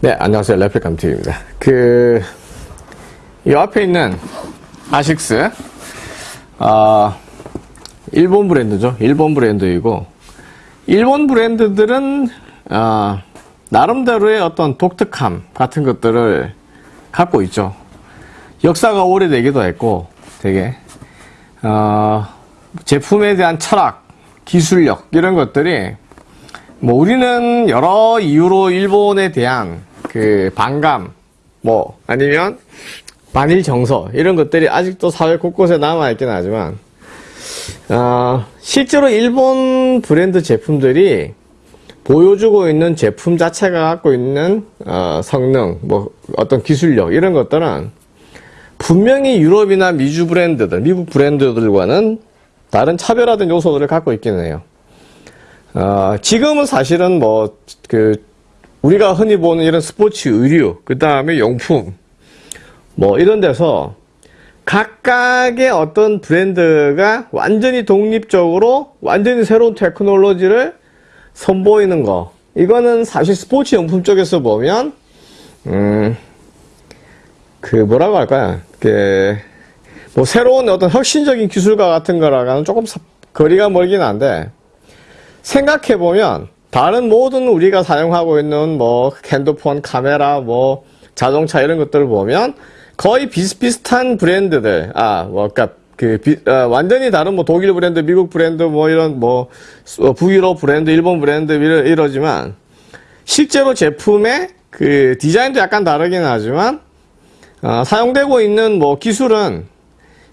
네, 안녕하세요. 레플감TV입니다. 그, 이 앞에 있는 아식스, 아, 일본 브랜드죠. 일본 브랜드이고, 일본 브랜드들은, 아, 나름대로의 어떤 독특함 같은 것들을 갖고 있죠. 역사가 오래되기도 했고, 되게, 어, 제품에 대한 철학, 기술력, 이런 것들이, 뭐, 우리는 여러 이유로 일본에 대한 그 반감, 뭐, 아니면 반일 정서, 이런 것들이 아직도 사회 곳곳에 남아있긴 하지만, 어, 실제로 일본 브랜드 제품들이 보여주고 있는 제품 자체가 갖고 있는 어, 성능, 뭐 어떤 기술력 이런 것들은 분명히 유럽이나 미주 브랜드들, 미국 브랜드들과는 다른 차별화된 요소들을 갖고 있기는 해요. 어, 지금은 사실은 뭐 그 우리가 흔히 보는 이런 스포츠 의류, 그 다음에 용품, 뭐 이런 데서 각각의 어떤 브랜드가 완전히 독립적으로 완전히 새로운 테크놀로지를 선보이는 거. 이거는 사실 스포츠 용품 쪽에서 보면, 음, 그 뭐라고 할까요? 그, 뭐 새로운 어떤 혁신적인 기술과 같은 거랑은 조금 거리가 멀긴 한데, 생각해보면, 다른 모든 우리가 사용하고 있는 뭐 핸드폰, 카메라, 뭐 자동차 이런 것들을 보면 거의 비슷비슷한 브랜드들, 아, 뭐, 그니까 그, 비, 어, 완전히 다른 뭐 독일 브랜드, 미국 브랜드, 뭐 이런 뭐 북유럽 브랜드, 일본 브랜드 이러, 이러지만 실제로 제품의 그 디자인도 약간 다르긴 하지만 어, 사용되고 있는 뭐 기술은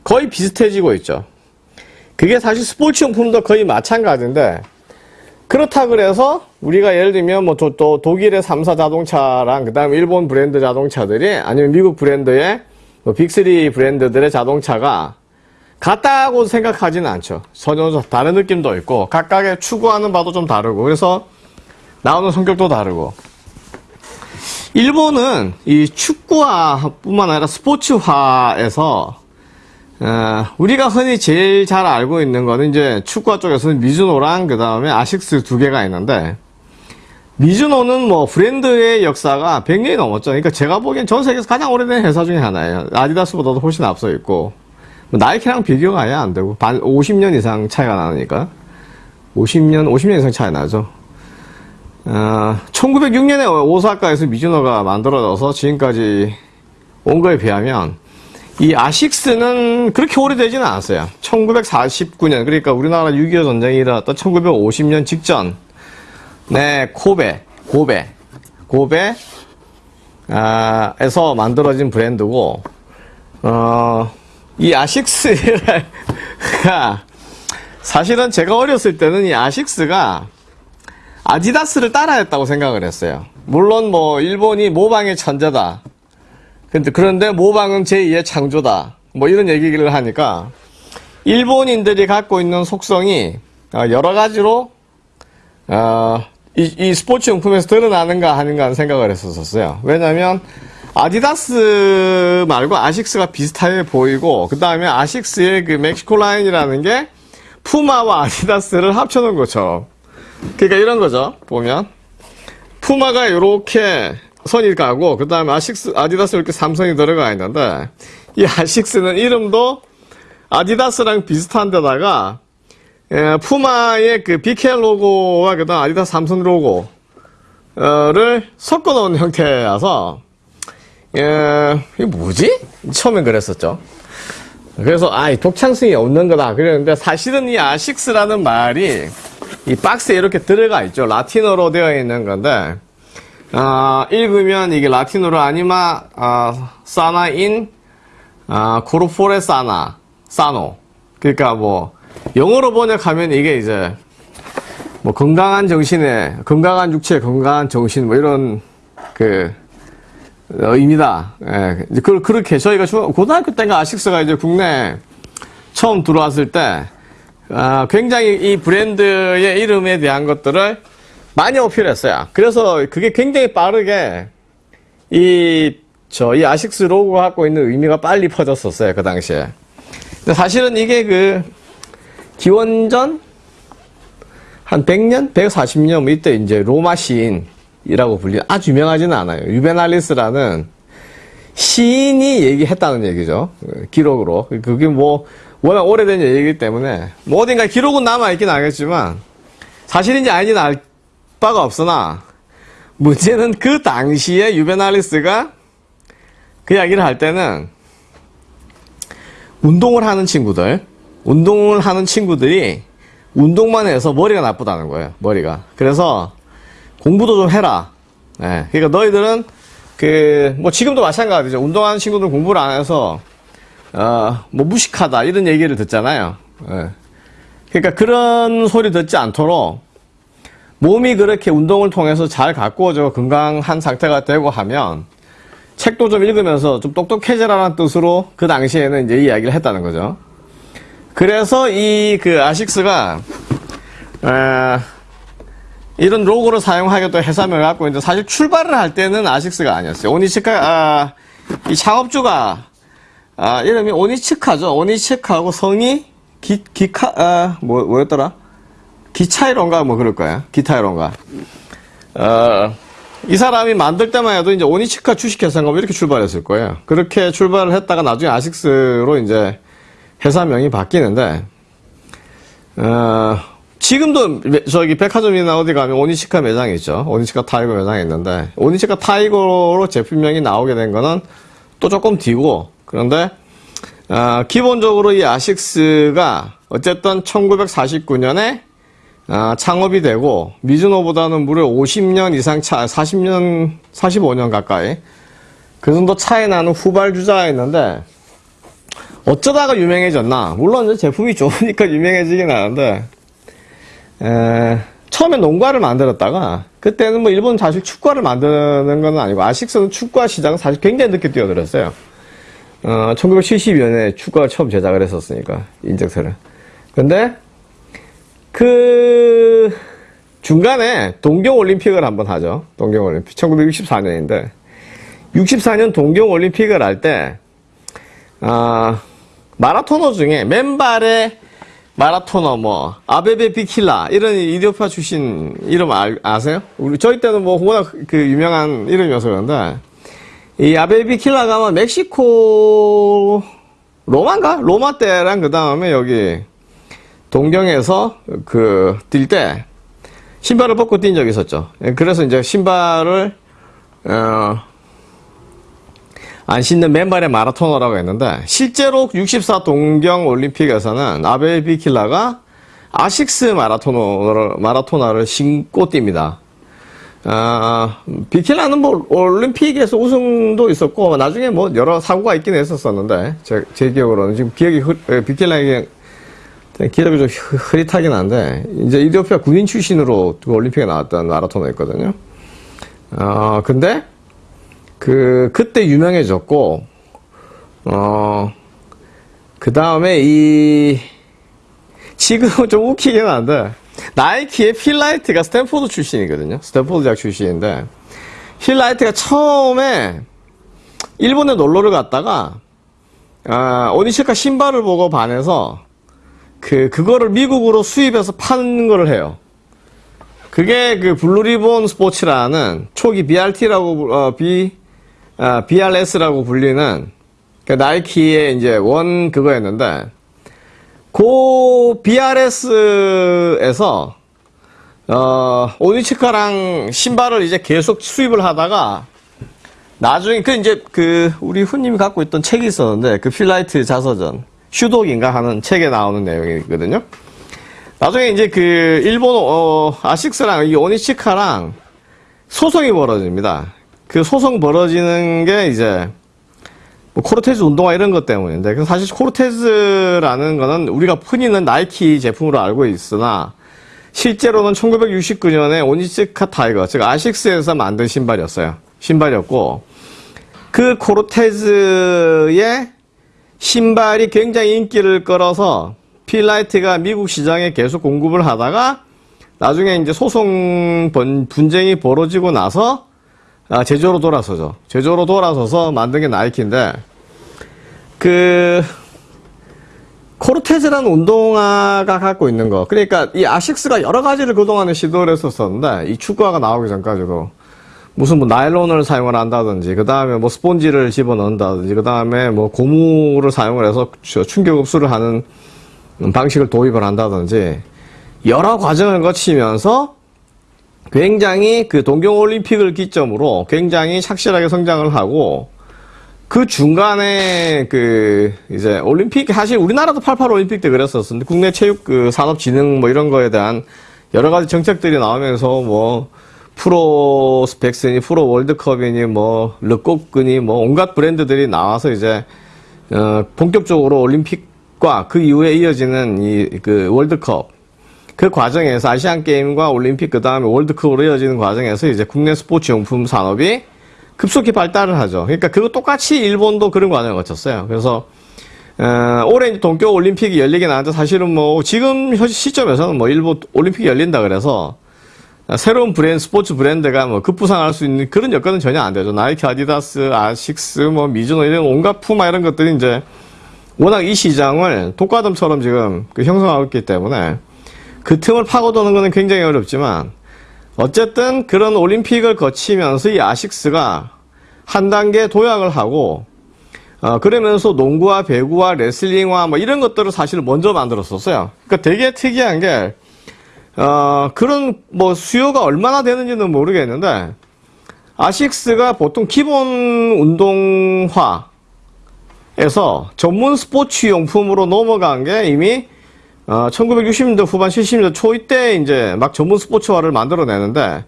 거의 비슷해지고 있죠. 그게 사실 스포츠용품도 거의 마찬가지인데 그렇다 그래서 우리가 예를 들면 뭐 또 독일의 3사 자동차랑 그 다음에 일본 브랜드 자동차들이 아니면 미국 브랜드의 뭐 빅3 브랜드들의 자동차가 같다고 생각하지는 않죠. 전혀 다른 느낌도 있고 각각의 추구하는 바도 좀 다르고 그래서 나오는 성격도 다르고 일본은 이 축구화뿐만 아니라 스포츠화에서 어, 우리가 흔히 제일 잘 알고 있는 거는 이제 축구화 쪽에서는 미즈노랑 그 다음에 아식스 두 개가 있는데 미즈노는 뭐 브랜드의 역사가 100년이 넘었죠. 그러니까 제가 보기엔 전 세계에서 가장 오래된 회사 중에 하나예요. 아디다스보다도 훨씬 앞서 있고 뭐 나이키랑 비교가 아예 안 되고 반 50년 이상 차이가 나니까 50년 50년 이상 차이 나죠. 어, 1906년에 오사카에서 미즈노가 만들어져서 지금까지 온 거에 비하면 이 아식스는 그렇게 오래되지는 않았어요. 1949년, 그러니까 우리나라 6.25 전쟁이 일어났던 1950년 직전, 네, 코베, 고베, 고베, 아, 에서 만들어진 브랜드고, 어, 이 아식스가, 사실은 제가 어렸을 때는 이 아식스가 아디다스를 따라했다고 생각을 했어요. 물론 뭐, 일본이 모방의 천재다. 근데 그런데 모방은 제2의 창조다. 뭐 이런 얘기를 하니까 일본인들이 갖고 있는 속성이 어, 여러 가지로 어, 이, 이, 스포츠 용품에서 드러나는가 하는가 하는 생각을 했었어요. 왜냐하면 아디다스 말고 아식스가 비슷하게 보이고 그 다음에 아식스의 그 멕시코 라인이라는 게 푸마와 아디다스를 합쳐놓은 거죠. 그러니까 이런 거죠. 보면 푸마가 이렇게 선이 가고 그 다음에 아식스 아디다스 이렇게 삼성이 들어가 있는데 이 아식스는 이름도 아디다스랑 비슷한 데다가 예, 푸마의 그 BK 로고와 그 다음 아디다스 삼성 로고를 섞어 놓은 형태라서 예, 이게 뭐지? 처음엔 그랬었죠. 그래서 아, 독창성이 없는 거다 그랬는데 사실은 이 아식스라는 말이 이 박스에 이렇게 들어가 있죠. 라틴어로 되어 있는 건데 어, 읽으면 이게 라틴어로 아니마 어, 사나인 어, 코르포레 사나 사노 그러니까 뭐 영어로 번역하면 이게 이제 뭐 건강한 정신에 건강한 육체 건강한 정신 뭐 이런 그 의미다. 예, 그, 그렇게 저희가 고등학교 때가 아식스가 이제 국내 처음 들어왔을 때 아, 굉장히 이 브랜드의 이름에 대한 것들을 많이 어필했어요. 그래서 그게 굉장히 빠르게 이, 저, 이 아식스 로고가 갖고 있는 의미가 빨리 퍼졌었어요. 그 당시에. 근데 사실은 이게 그, 기원전 한 100년? 140년? 뭐 이때 이제 로마 시인, 시인이라고 불리는 아주 유명하지는 않아요. 유베날리스라는 시인이 얘기했다는 얘기죠. 기록으로. 그게 뭐 워낙 오래된 얘기이기 때문에 뭐 어딘가 기록은 남아있긴 하겠지만 사실인지 아닌지는 알 바가 없으나 문제는 그 당시에 유베날리스가 그 이야기를 할 때는 운동을 하는 친구들, 운동을 하는 친구들이 운동만 해서 머리가 나쁘다는 거예요. 머리가. 그래서 공부도 좀 해라. 예. 그러니까 너희들은 그 뭐 지금도 마찬가지죠. 운동하는 친구들 공부를 안 해서 어 뭐 무식하다 이런 얘기를 듣잖아요. 예. 그러니까 그런 소리 듣지 않도록 몸이 그렇게 운동을 통해서 잘 가꾸어져 건강한 상태가 되고 하면 책도 좀 읽으면서 좀 똑똑해지라는 뜻으로 그 당시에는 이제 이야기를 했다는 거죠. 그래서 이 그 아식스가 에, 이런 로고를 사용하겠다 해삼을 갖고 이제 사실 출발을 할 때는 아식스가 아니었어요. 오니치카 아, 이 창업주가 아, 이름이 오니치카죠. 오니치카하고 성이 기 기카 아, 뭐 뭐였더라? 기차 이론가 뭐 그럴 거야. 기타 이론가. 어, 이 사람이 만들 때만 해도 이제 오니치카 주식회사인가 뭐 이렇게 출발했을 거예요. 그렇게 출발을 했다가 나중에 아식스로 이제 회사명이 바뀌는데, 어, 지금도 저기 백화점이나 어디 가면 오니츠카 매장이 있죠. 오니츠카 타이거 매장이 있는데, 오니츠카 타이거로 제품명이 나오게 된 거는 또 조금 뒤고, 그런데, 어, 기본적으로 이 아식스가 어쨌든 1949년에 아, 창업이 되고 미즈노보다는 무려 50년 이상 차, 40년, 45년 가까이 그 정도 차이 나는 후발주자였는데 어쩌다가 유명해졌나? 물론 제품이 좋으니까 유명해지긴 하는데 에, 처음에 농가를 만들었다가 그때는 뭐 일본 사실 축구화를 만드는 건 아니고 아식스는 축구화 시장은 사실 굉장히 늦게 뛰어들었어요. 어, 1970년에 축구화 처음 제작을 했었으니까 인젝터를. 근데 그 중간에 동경올림픽을 한번 하죠. 동경올림픽 1964년인데 64년 동경올림픽을 할때 아, 마라토너 중에 맨발의 마라토너 뭐 아베베 비킬라 이런 이디오피아 출신 이름 아, 아세요? 우리 저희 때는 뭐 워낙 그 유명한 이름이어서 그런데 이 아베베 비킬라가 아마 멕시코 로마인가? 로마 때랑 그 다음에 여기 동경에서 그 뛸 때 신발을 벗고 뛴 적이 있었죠. 예, 그래서 이제 신발을 어, 안 신는 맨발의 마라토너라고 했는데 실제로 64 동경 올림픽에서는 아베 비킬라가 아식스 마라토너를 마라토너를 신고 뜁니다. 아, 비킬라는 뭐 올림픽에서 우승도 있었고 나중에 뭐 여러 사고가 있긴 했었었는데 제, 제 기억으로는 지금 기억이 비킬라에게 기억이 좀 흐릿하긴 한데, 이제 이디오피아 군인 출신으로 그 올림픽에 나왔던 마라토너였거든요. 어, 근데, 그, 그때 유명해졌고, 어, 그 다음에 이, 지금은 좀 웃기긴 한데, 나이키의 필 나이트가 스탠포드 출신이거든요. 스탠포드 대학 출신인데, 필 나이트가 처음에 일본에 놀러를 갔다가, 아, 오니시카 신발을 보고 반해서 그 그거를 미국으로 수입해서 파는 거를 해요. 그게 그 블루리본 스포츠라는 초기 BRT라고 어, B 아, BRS라고 불리는 그 나이키의 이제 원 그거였는데 그 BRS에서 어, 오니치카랑 신발을 이제 계속 수입을 하다가 나중에 그 이제 그 우리 후님이 갖고 있던 책이 있었는데 그 필 나이트 자서전 Shoe Dog인가 하는 책에 나오는 내용이거든요. 나중에 이제 그 일본 어, 아식스랑 이 오니츠카랑 소송이 벌어집니다. 그 소송 벌어지는 게 이제 뭐 코르테즈 운동화 이런 것 때문인데 사실 코르테즈라는 거는 우리가 흔히는 나이키 제품으로 알고 있으나 실제로는 1969년에 오니츠카 타이거 즉 아식스에서 만든 신발이었어요. 신발이었고 그 코르테즈의 신발이 굉장히 인기를 끌어서 필라이트가 미국 시장에 계속 공급을 하다가 나중에 이제 소송 분쟁이 벌어지고 나서 아, 제조로 돌아서죠. 제조로 돌아서서 만든 게 나이키인데 그 코르테즈라는 운동화가 갖고 있는 거. 그러니까 이 아식스가 여러 가지를 그동안에 시도를 했었었는데 이 축구화가 나오기 전까지도 무슨 뭐 나일론을 사용을 한다든지, 그 다음에 뭐 스폰지를 집어넣는다든지, 그 다음에 뭐 고무를 사용을 해서 충격 흡수를 하는 방식을 도입을 한다든지, 여러 과정을 거치면서 굉장히 그 동경올림픽을 기점으로 굉장히 착실하게 성장을 하고, 그 중간에 그 이제 올림픽 사실 우리나라도 88 올림픽 때 그랬었는데 국내 체육 그 산업 진흥 뭐 이런 거에 대한 여러 가지 정책들이 나오면서 뭐 프로 스펙스니 프로 월드컵이니 뭐 르꼬크니 뭐 온갖 브랜드들이 나와서 이제 어 본격적으로 올림픽과 그 이후에 이어지는 이 그 월드컵 그 과정에서 아시안 게임과 올림픽 그 다음에 월드컵으로 이어지는 과정에서 이제 국내 스포츠 용품 산업이 급속히 발달을 하죠. 그러니까 그거 똑같이 일본도 그런 과정을 거쳤어요. 그래서 어, 올해 이제 동京올림픽이 열리긴 하는데 사실은 뭐 지금 현 시점에서는 뭐 일본 올림픽이 열린다 그래서 새로운 브랜드 스포츠 브랜드가 뭐 급부상할 수 있는 그런 여건은 전혀 안 되죠. 나이키, 아디다스, 아식스, 뭐 미즈노 이런 온갖 푸마 이런 것들이 이제 워낙 이 시장을 독과점처럼 지금 그 형성하고 있기 때문에 그 틈을 파고드는 것은 굉장히 어렵지만 어쨌든 그런 올림픽을 거치면서 이 아식스가 한 단계 도약을 하고 어, 그러면서 농구와 배구와 레슬링화 뭐 이런 것들을 사실 먼저 만들었었어요. 그러니까 되게 특이한 게 어, 그런 뭐 수요가 얼마나 되는지는 모르겠는데 아식스가 보통 기본 운동화에서 전문 스포츠 용품으로 넘어간 게 이미 어, 1960년대 후반 70년대 초 이때 이제 막 전문 스포츠화를 만들어내는데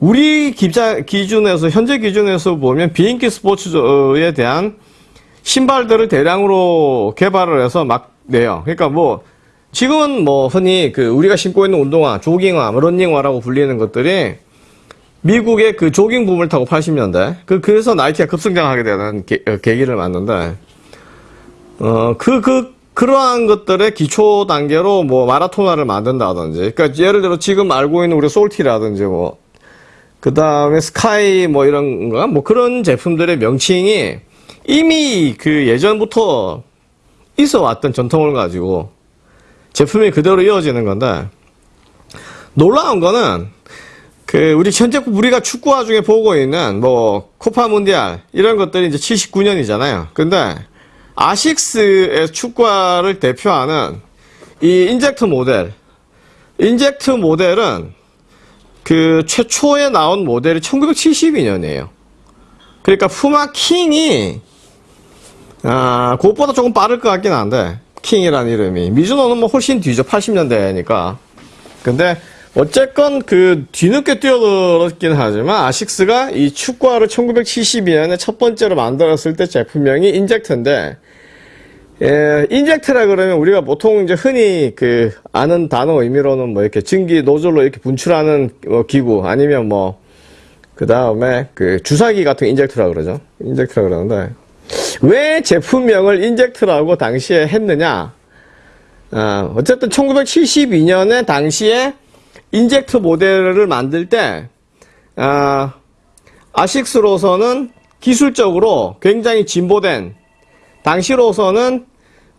우리 기자, 기준에서 현재 기준에서 보면 비인기 스포츠에 대한 신발들을 대량으로 개발을 해서 막 내요. 그러니까 뭐 지금은 뭐 흔히 그 우리가 신고 있는 운동화, 조깅화, 뭐 런닝화라고 불리는 것들이 미국의 그 조깅 붐을 타고 80년대 그 그래서 나이키가 급성장하게 되는 계, 어, 계기를 맞는데 어그그 그, 그러한 것들의 기초 단계로 뭐 마라토나를 만든다든지 그러니까 예를 들어 지금 알고 있는 우리 솔티라든지 뭐 그다음에 스카이 뭐 이런 거뭐 그런 제품들의 명칭이 이미 그 예전부터 있어 왔던 전통을 가지고 제품이 그대로 이어지는 건데 놀라운 거는 그 우리 현재 우리가 축구화 중에 보고 있는 뭐 코파 문디알 이런 것들이 이제 79년이잖아요. 근데 아식스의 축구화를 대표하는 이 인젝트 모델 인젝트 모델은 그 최초에 나온 모델이 1972년이에요. 그러니까 푸마 킹이 아, 그것보다 조금 빠를 것 같긴 한데 킹이라는 이름이. 미즈노는 뭐 훨씬 뒤죠. 80년대니까. 근데 어쨌건 그 뒤늦게 뛰어들었긴 하지만 아식스가 이 축구화를 1972년에 첫 번째로 만들었을 때 제품명이 인젝트인데 예, 인젝트라 그러면 우리가 보통 이제 흔히 그 아는 단어 의미로는 뭐 이렇게 증기 노즐로 이렇게 분출하는 뭐 기구 아니면 뭐 그 다음에 그 주사기 같은 인젝트라 그러죠. 인젝트라 그러는데 왜 제품명을 인젝트라고 당시에 했느냐? 어, 어쨌든 1972년에 당시에 인젝트 모델을 만들 때 어, 아식스로서는 기술적으로 굉장히 진보된 당시로서는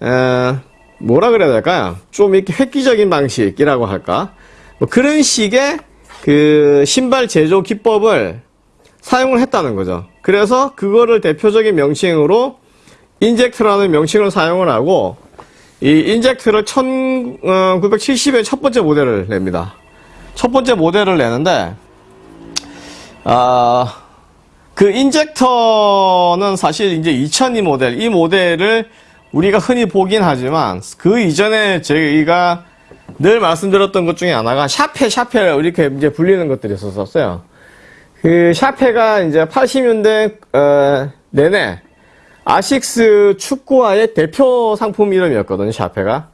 에, 뭐라 그래야 될까요? 좀 이렇게 획기적인 방식이라고 할까? 뭐 그런 식의 그 신발 제조 기법을 사용을 했다는 거죠. 그래서 그거를 대표적인 명칭으로 인젝트라는 명칭을 사용을 하고 이 인젝트를 1970에 첫 번째 모델을 냅니다. 첫 번째 모델을 내는데 아, 그 인젝터는 사실 이제 2002 모델 이 모델을 우리가 흔히 보긴 하지만 그 이전에 저희가 늘 말씀드렸던 것 중에 하나가 샤페 샤페 이렇게 이제 불리는 것들이 있었어요. 그 샤페가 이제 80년대 어, 내내 아식스 축구화의 대표 상품 이름이었거든요. 샤페가.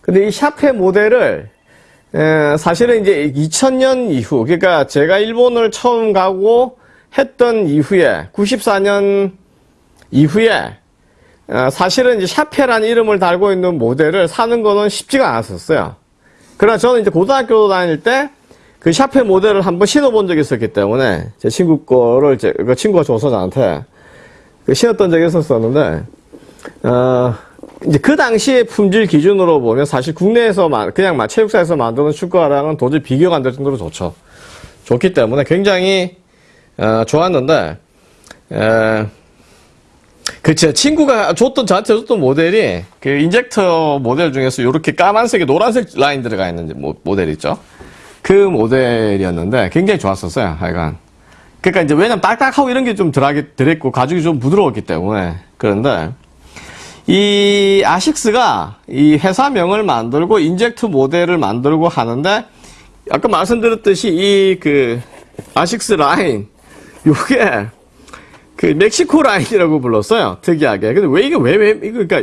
근데 이 샤페 모델을 에, 사실은 이제 2000년 이후 그러니까 제가 일본을 처음 가고 했던 이후에 94년 이후에 어, 사실은 이제 샤페라는 이름을 달고 있는 모델을 사는 거는 쉽지가 않았었어요. 그러나 저는 이제 고등학교 다닐 때 그 샤페 모델을 한번 신어본 적이 있었기 때문에 제 친구 거를 제, 그 친구가 줘서 저한테 그 신었던 적이 있었었는데 어, 이제 그 당시의 품질 기준으로 보면 사실 국내에서 그냥 막 체육사에서 만드는 축구화랑은 도저히 비교가 안 될 정도로 좋죠. 좋기 때문에 굉장히 어, 좋았는데 에, 그제 친구가 줬던 저한테 줬던 모델이 그 인젝터 모델 중에서 이렇게 까만색에 노란색 라인 들어가 있는 모, 모델 있죠. 그 모델이었는데 굉장히 좋았었어요. 하여간. 그러니까 이제 왜냐면 딱딱하고 이런 게 좀 들었고 가죽이 좀 부드러웠기 때문에 그런데 이 아식스가 이 회사명을 만들고 인젝트 모델을 만들고 하는데 아까 말씀드렸듯이 이 그 아식스 라인 요게 그 멕시코 라인이라고 불렀어요. 특이하게. 근데 왜 이게 왜, 왜, 이거, 그러니까,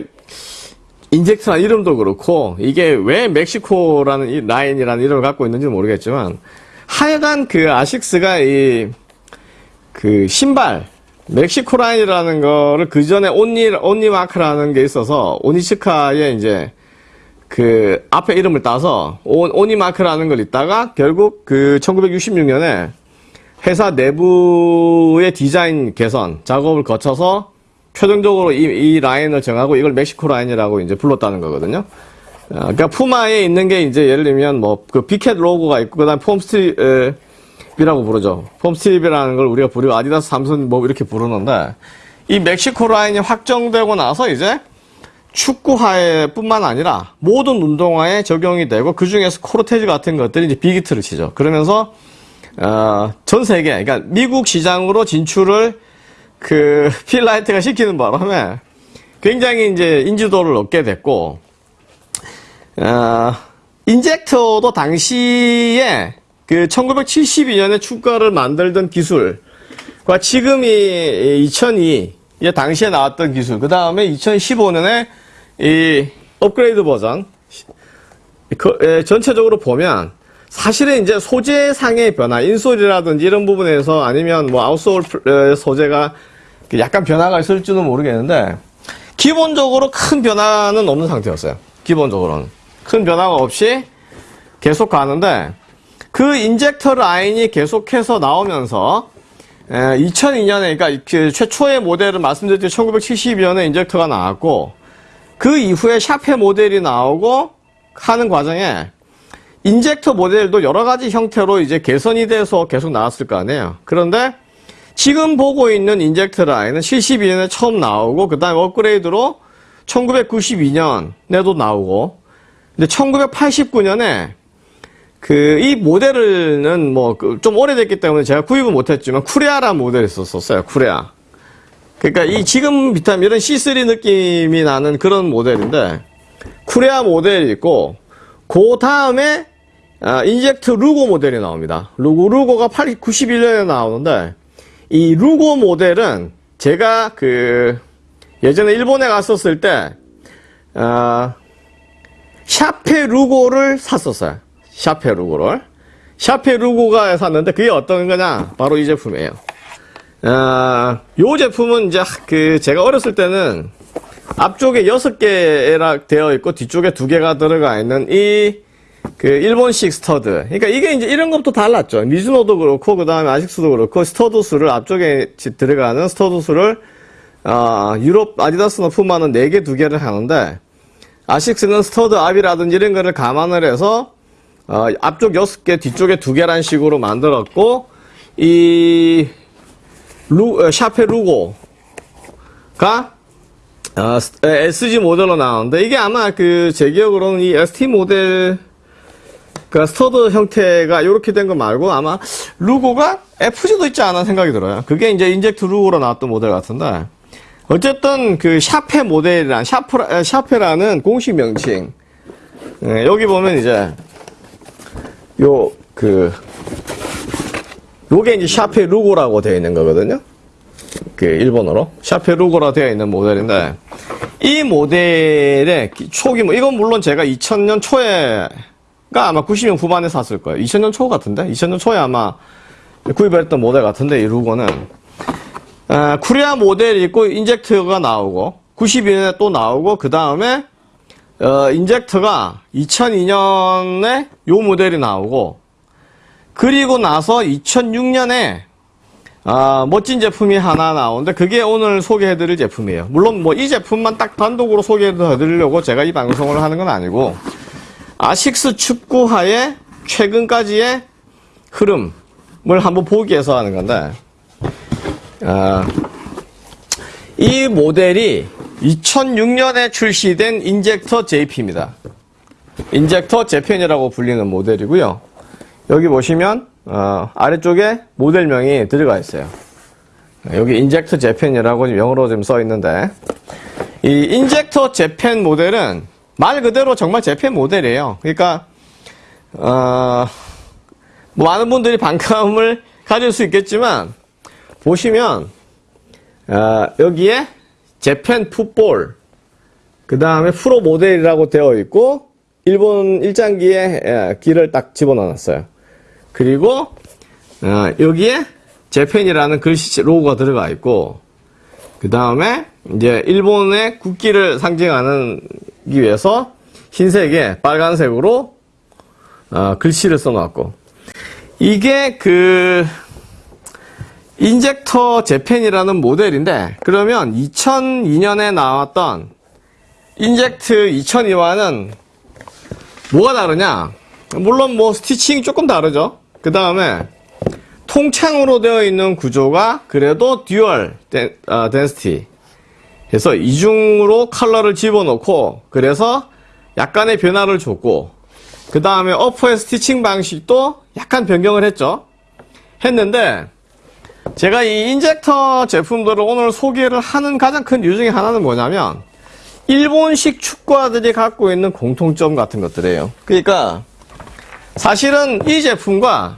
인젝트란 이름도 그렇고, 이게 왜 멕시코라는 이 라인이라는 이름을 갖고 있는지 모르겠지만, 하여간 그 아식스가 이, 그 신발, 멕시코 라인이라는 거를 그 전에 오니, 오니 마크라는 게 있어서, 오니츠카의 이제, 그 앞에 이름을 따서, 온, 오니 마크라는 걸 있다가, 결국 그 1966년에 회사 내부의 디자인 개선 작업을 거쳐서 최종적으로 이, 이 라인을 정하고 이걸 멕시코 라인이라고 이제 불렀다는 거거든요. 어, 그러니까 푸마에 있는 게 이제 예를 들면 뭐그 big cat 로고가 있고 그다음 formstrip이라고 부르죠. formstrip이라는 걸 우리가 부르고 아디다스 삼선 뭐 이렇게 부르는데 이 멕시코 라인이 확정되고 나서 이제 축구화에뿐만 아니라 모든 운동화에 적용이 되고 그 중에서 코르테즈 같은 것들이 이제 big hit를 치죠. 그러면서 어, 전 세계, 그러니까 미국 시장으로 진출을 그 필 나이트가 시키는 바람에 굉장히 이제 인지도를 얻게 됐고, 어, 인젝터도 당시에 그 1972년에 축구화를 만들던 기술과 지금이 2002, 에 당시에 나왔던 기술, 그 다음에 2015년에 이 업그레이드 버전, 그, 에, 전체적으로 보면 사실은 이제 소재상의 변화, insole이라든지 이런 부분에서 아니면 뭐 outsole 소재가 약간 변화가 있을지는 모르겠는데 기본적으로 큰 변화는 없는 상태였어요. 기본적으로는 큰 변화가 없이 계속 가는데 그 인젝터 라인이 계속해서 나오면서 2002년에 그러니까 그 최초의 모델을 말씀드렸듯이 1972년에 인젝터가 나왔고 그 이후에 샤페 모델이 나오고 하는 과정에 인젝터 모델도 여러 가지 형태로 이제 개선이 돼서 계속 나왔을 거 아니에요. 그런데 지금 보고 있는 인젝터 라인은 72년에 처음 나오고 그 다음에 업그레이드로 1992년에도 나오고 근데 1989년에 그 이 모델은 뭐 좀 오래됐기 때문에 제가 구입은 못했지만 쿠레아라는 모델이 있었어요. 쿠레아. 그러니까 이 지금 비타민 이런 C3 느낌이 나는 그런 모델인데 쿠레아 모델이 있고 그 다음에 아, 인젝트 루고 모델이 나옵니다. 루고, 루고가 8, 91년에 나오는데, 이 루고 모델은 제가 그, 예전에 일본에 갔었을 때, 아, 샤페 루고를 샀었어요. 샤페 루고를. 샤페 루고가 샀는데, 그게 어떤 거냐? 바로 이 제품이에요. 아, 요 제품은 이제 그, 제가 어렸을 때는 앞쪽에 6개 되어 있고, 뒤쪽에 2개가 들어가 있는 이, 그 일본식 stud. 그러니까 이게 이제 이런 것부터 달랐죠. 미즈노도 그렇고 그 다음에 아식스도 그렇고 stud 수를 앞쪽에 들어가는 stud 수를 어, 유럽 아디다스나 푸마는 4개, 2개를 하는데 아식스는 stud 압이라든지 이런 거를 감안을 해서 어, 앞쪽 6개, 뒤쪽에 2개란 식으로 만들었고 이 루, 어, 샤페 루고가 어, SG 모델로 나오는데 이게 아마 그 제 기억으로는 이 ST 모델 그 stud 형태가 이렇게 된 거 말고 아마 루고가 FG도 있지 않아 생각이 들어요. 그게 이제 인젝트 루고로 나왔던 모델 같은데 어쨌든 그 샤페 모델이란 샤프라, 샤페라는 공식 명칭 네, 여기 보면 이제 요 그 요게 이제 샤페 루고라고 되어 있는 거거든요. 그 일본어로 샤페 루고라 되어 있는 모델인데 이 모델의 초기 뭐 이건 물론 제가 2000년 초에 가 아마 90년 후반에 샀을 거예요. 2000년 초 같은데? 2000년 초에 아마 구입을 했던 모델 같은데, 이 루고는. 아, 쿠리아 모델이 있고, 인젝터가 나오고, 92년에 또 나오고, 그 다음에, 어, 인젝터가 2002년에 요 모델이 나오고, 그리고 나서 2006년에, 아, 멋진 제품이 하나 나오는데, 그게 오늘 소개해드릴 제품이에요. 물론 뭐 이 제품만 딱 단독으로 소개해드리려고 제가 이 방송을 하는 건 아니고, 아식스 축구화의 최근까지의 흐름을 한번 보기 위해서 하는 건데, 어, 이 모델이 2006년에 출시된 인젝터 JP입니다. 인젝터 재팬이라고 불리는 모델이고요. 여기 보시면 어, 아래쪽에 모델명이 들어가 있어요. 여기 인젝터 재팬이라고 영어로 좀써 있는데 이 인젝터 재팬 모델은 말 그대로 정말 재팬 모델이에요. 그러니까 어, 뭐 많은 분들이 반감을 가질 수 있겠지만 보시면 어, 여기에 재팬 풋볼 그 다음에 프로 모델이라고 되어 있고 일본 일장기에 예, 길을 딱 집어넣었어요. 그리고 어, 여기에 재팬이라는 글씨 로고가 들어가 있고 그 다음에 이제 일본의 국기를 상징하는 기 위해서 흰색에 빨간색으로 어, 글씨를 써놨고. 이게 그 인젝터 재팬이라는 모델인데 그러면 2002년에 나왔던 인젝트 2002와는 뭐가 다르냐? 물론 뭐 stitching이 조금 다르죠. 그 다음에 통창으로 되어 있는 구조가 그래도 dual den, 어, density 그래서 이중으로 컬러를 집어넣고 그래서 약간의 변화를 줬고 그 다음에 upper의 stitching 방식도 약간 변경을 했죠. 했는데 제가 이 인젝터 제품들을 오늘 소개를 하는 가장 큰 이유 중에 하나는 뭐냐면 일본식 축구화들이 갖고 있는 공통점 같은 것들이에요. 그러니까 사실은 이 제품과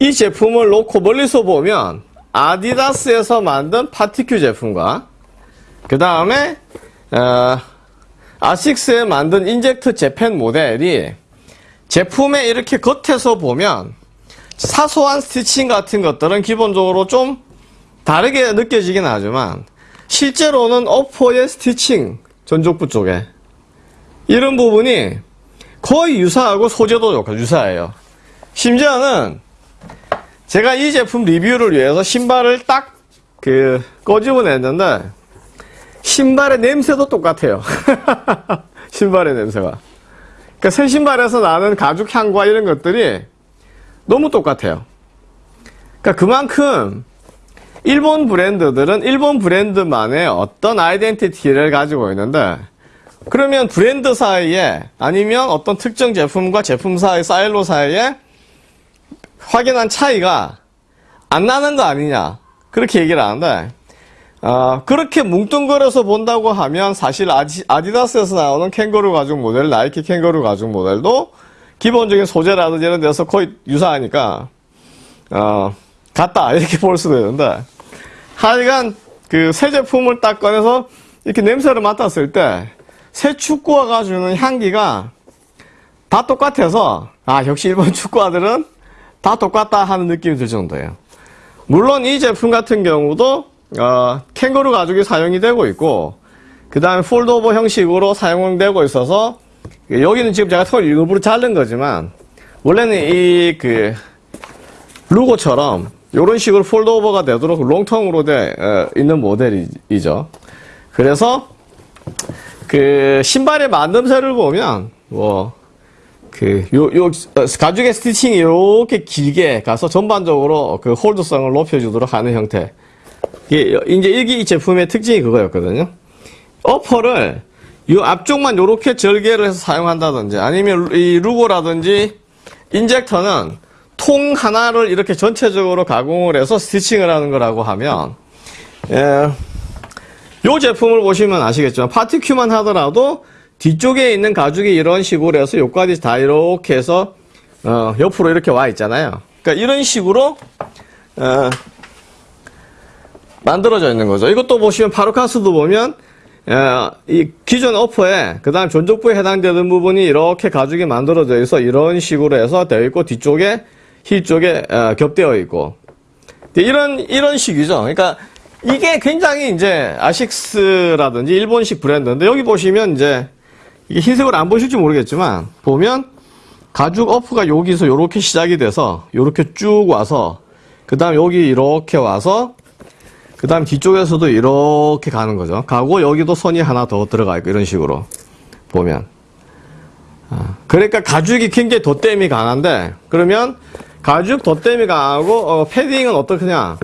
이 제품을 놓고 멀리서 보면 아디다스에서 만든 파티크 제품과 그 다음에 어, 아식스에 만든 인젝트 재팬 모델이 제품에 이렇게 겉에서 보면 사소한 stitching 같은 것들은 기본적으로 좀 다르게 느껴지긴 하지만 실제로는 upper의 stitching 전족부 쪽에 이런 부분이 거의 유사하고 소재도 유사해요. 심지어는 제가 이 제품 리뷰를 위해서 신발을 딱 그 꺼집어냈는데 신발의 냄새도 똑같아요. 신발의 냄새가. 그러니까 새 신발에서 나는 가죽 향과 이런 것들이 너무 똑같아요. 그러니까 그만큼 일본 브랜드들은 일본 브랜드만의 어떤 아이덴티티를 가지고 있는데 그러면 브랜드 사이에 아니면 어떤 특정 제품과 제품 사이, 사일로 사이에 확연한 차이가 안 나는 거 아니냐 그렇게 얘기를 하는데 어, 그렇게 뭉뚱그려서 본다고 하면 사실 아디, 아디다스에서 나오는 캥거루 가죽 모델 나이키 캥거루 가죽 모델도 기본적인 소재라든지 이런 데서 거의 유사하니까 어, 같다 이렇게 볼 수도 있는데 하여간 그 새 제품을 딱 꺼내서 이렇게 냄새를 맡았을 때 새 축구화 가 주는 향기가 다 똑같아서 아 역시 일본 축구화들은 다 똑같다 하는 느낌이 들 정도예요. 물론 이 제품 같은 경우도 어, 캥거루 가죽이 사용이 되고 있고 그 다음에 폴드오버 형식으로 사용되고 있어서 여기는 지금 제가 털 일부러 자른 거지만 원래는 이 그 루고처럼 이런 식으로 폴드오버가 되도록 롱텅으로 돼 어, 있는 모델이죠. 그래서 그 신발의 만듦새를 보면 뭐 그, 요, 요, 어, 가죽의 스티칭이 이렇게 길게 가서 전반적으로 그 홀드성을 높여주도록 하는 형태. 이게, 이제 여기 이 제품의 특징이 그거였거든요. 어퍼를 이 앞쪽만 이렇게 절개를 해서 사용한다든지 아니면 이 루고라든지 인젝터는 통 하나를 이렇게 전체적으로 가공을 해서 스티칭을 하는 거라고 하면, 예, 요 제품을 보시면 아시겠지만 파티큐만 하더라도 뒤쪽에 있는 가죽이 이런 식으로 해서 요까지 다 이렇게 해서 어, 옆으로 이렇게 와 있잖아요. 그러니까 이런 식으로 어, 만들어져 있는 거죠. 이것도 보시면 파르카스도 보면 어, 이 기존 어퍼에 그 다음 전족부에 해당되는 부분이 이렇게 가죽이 만들어져 있어 이런 식으로 해서 되어 있고 뒤쪽에 힐 쪽에 어, 겹되어 있고 이런 이런 식이죠. 그러니까 이게 굉장히 이제 아식스라든지 일본식 브랜드인데 여기 보시면 이제 이게 흰색으로 안 보실지 모르겠지만 보면 가죽 어프가 여기서 이렇게 시작이 돼서 이렇게 쭉 와서 그 다음 여기 이렇게 와서 그 다음 뒤쪽에서도 이렇게 가는 거죠. 가고 여기도 선이 하나 더 들어가 있고 이런 식으로 보면 아, 그러니까 가죽이 굉장히 덧댐이 강한데 그러면 가죽 덧댐이 강하고 어, 패딩은 어떻느냐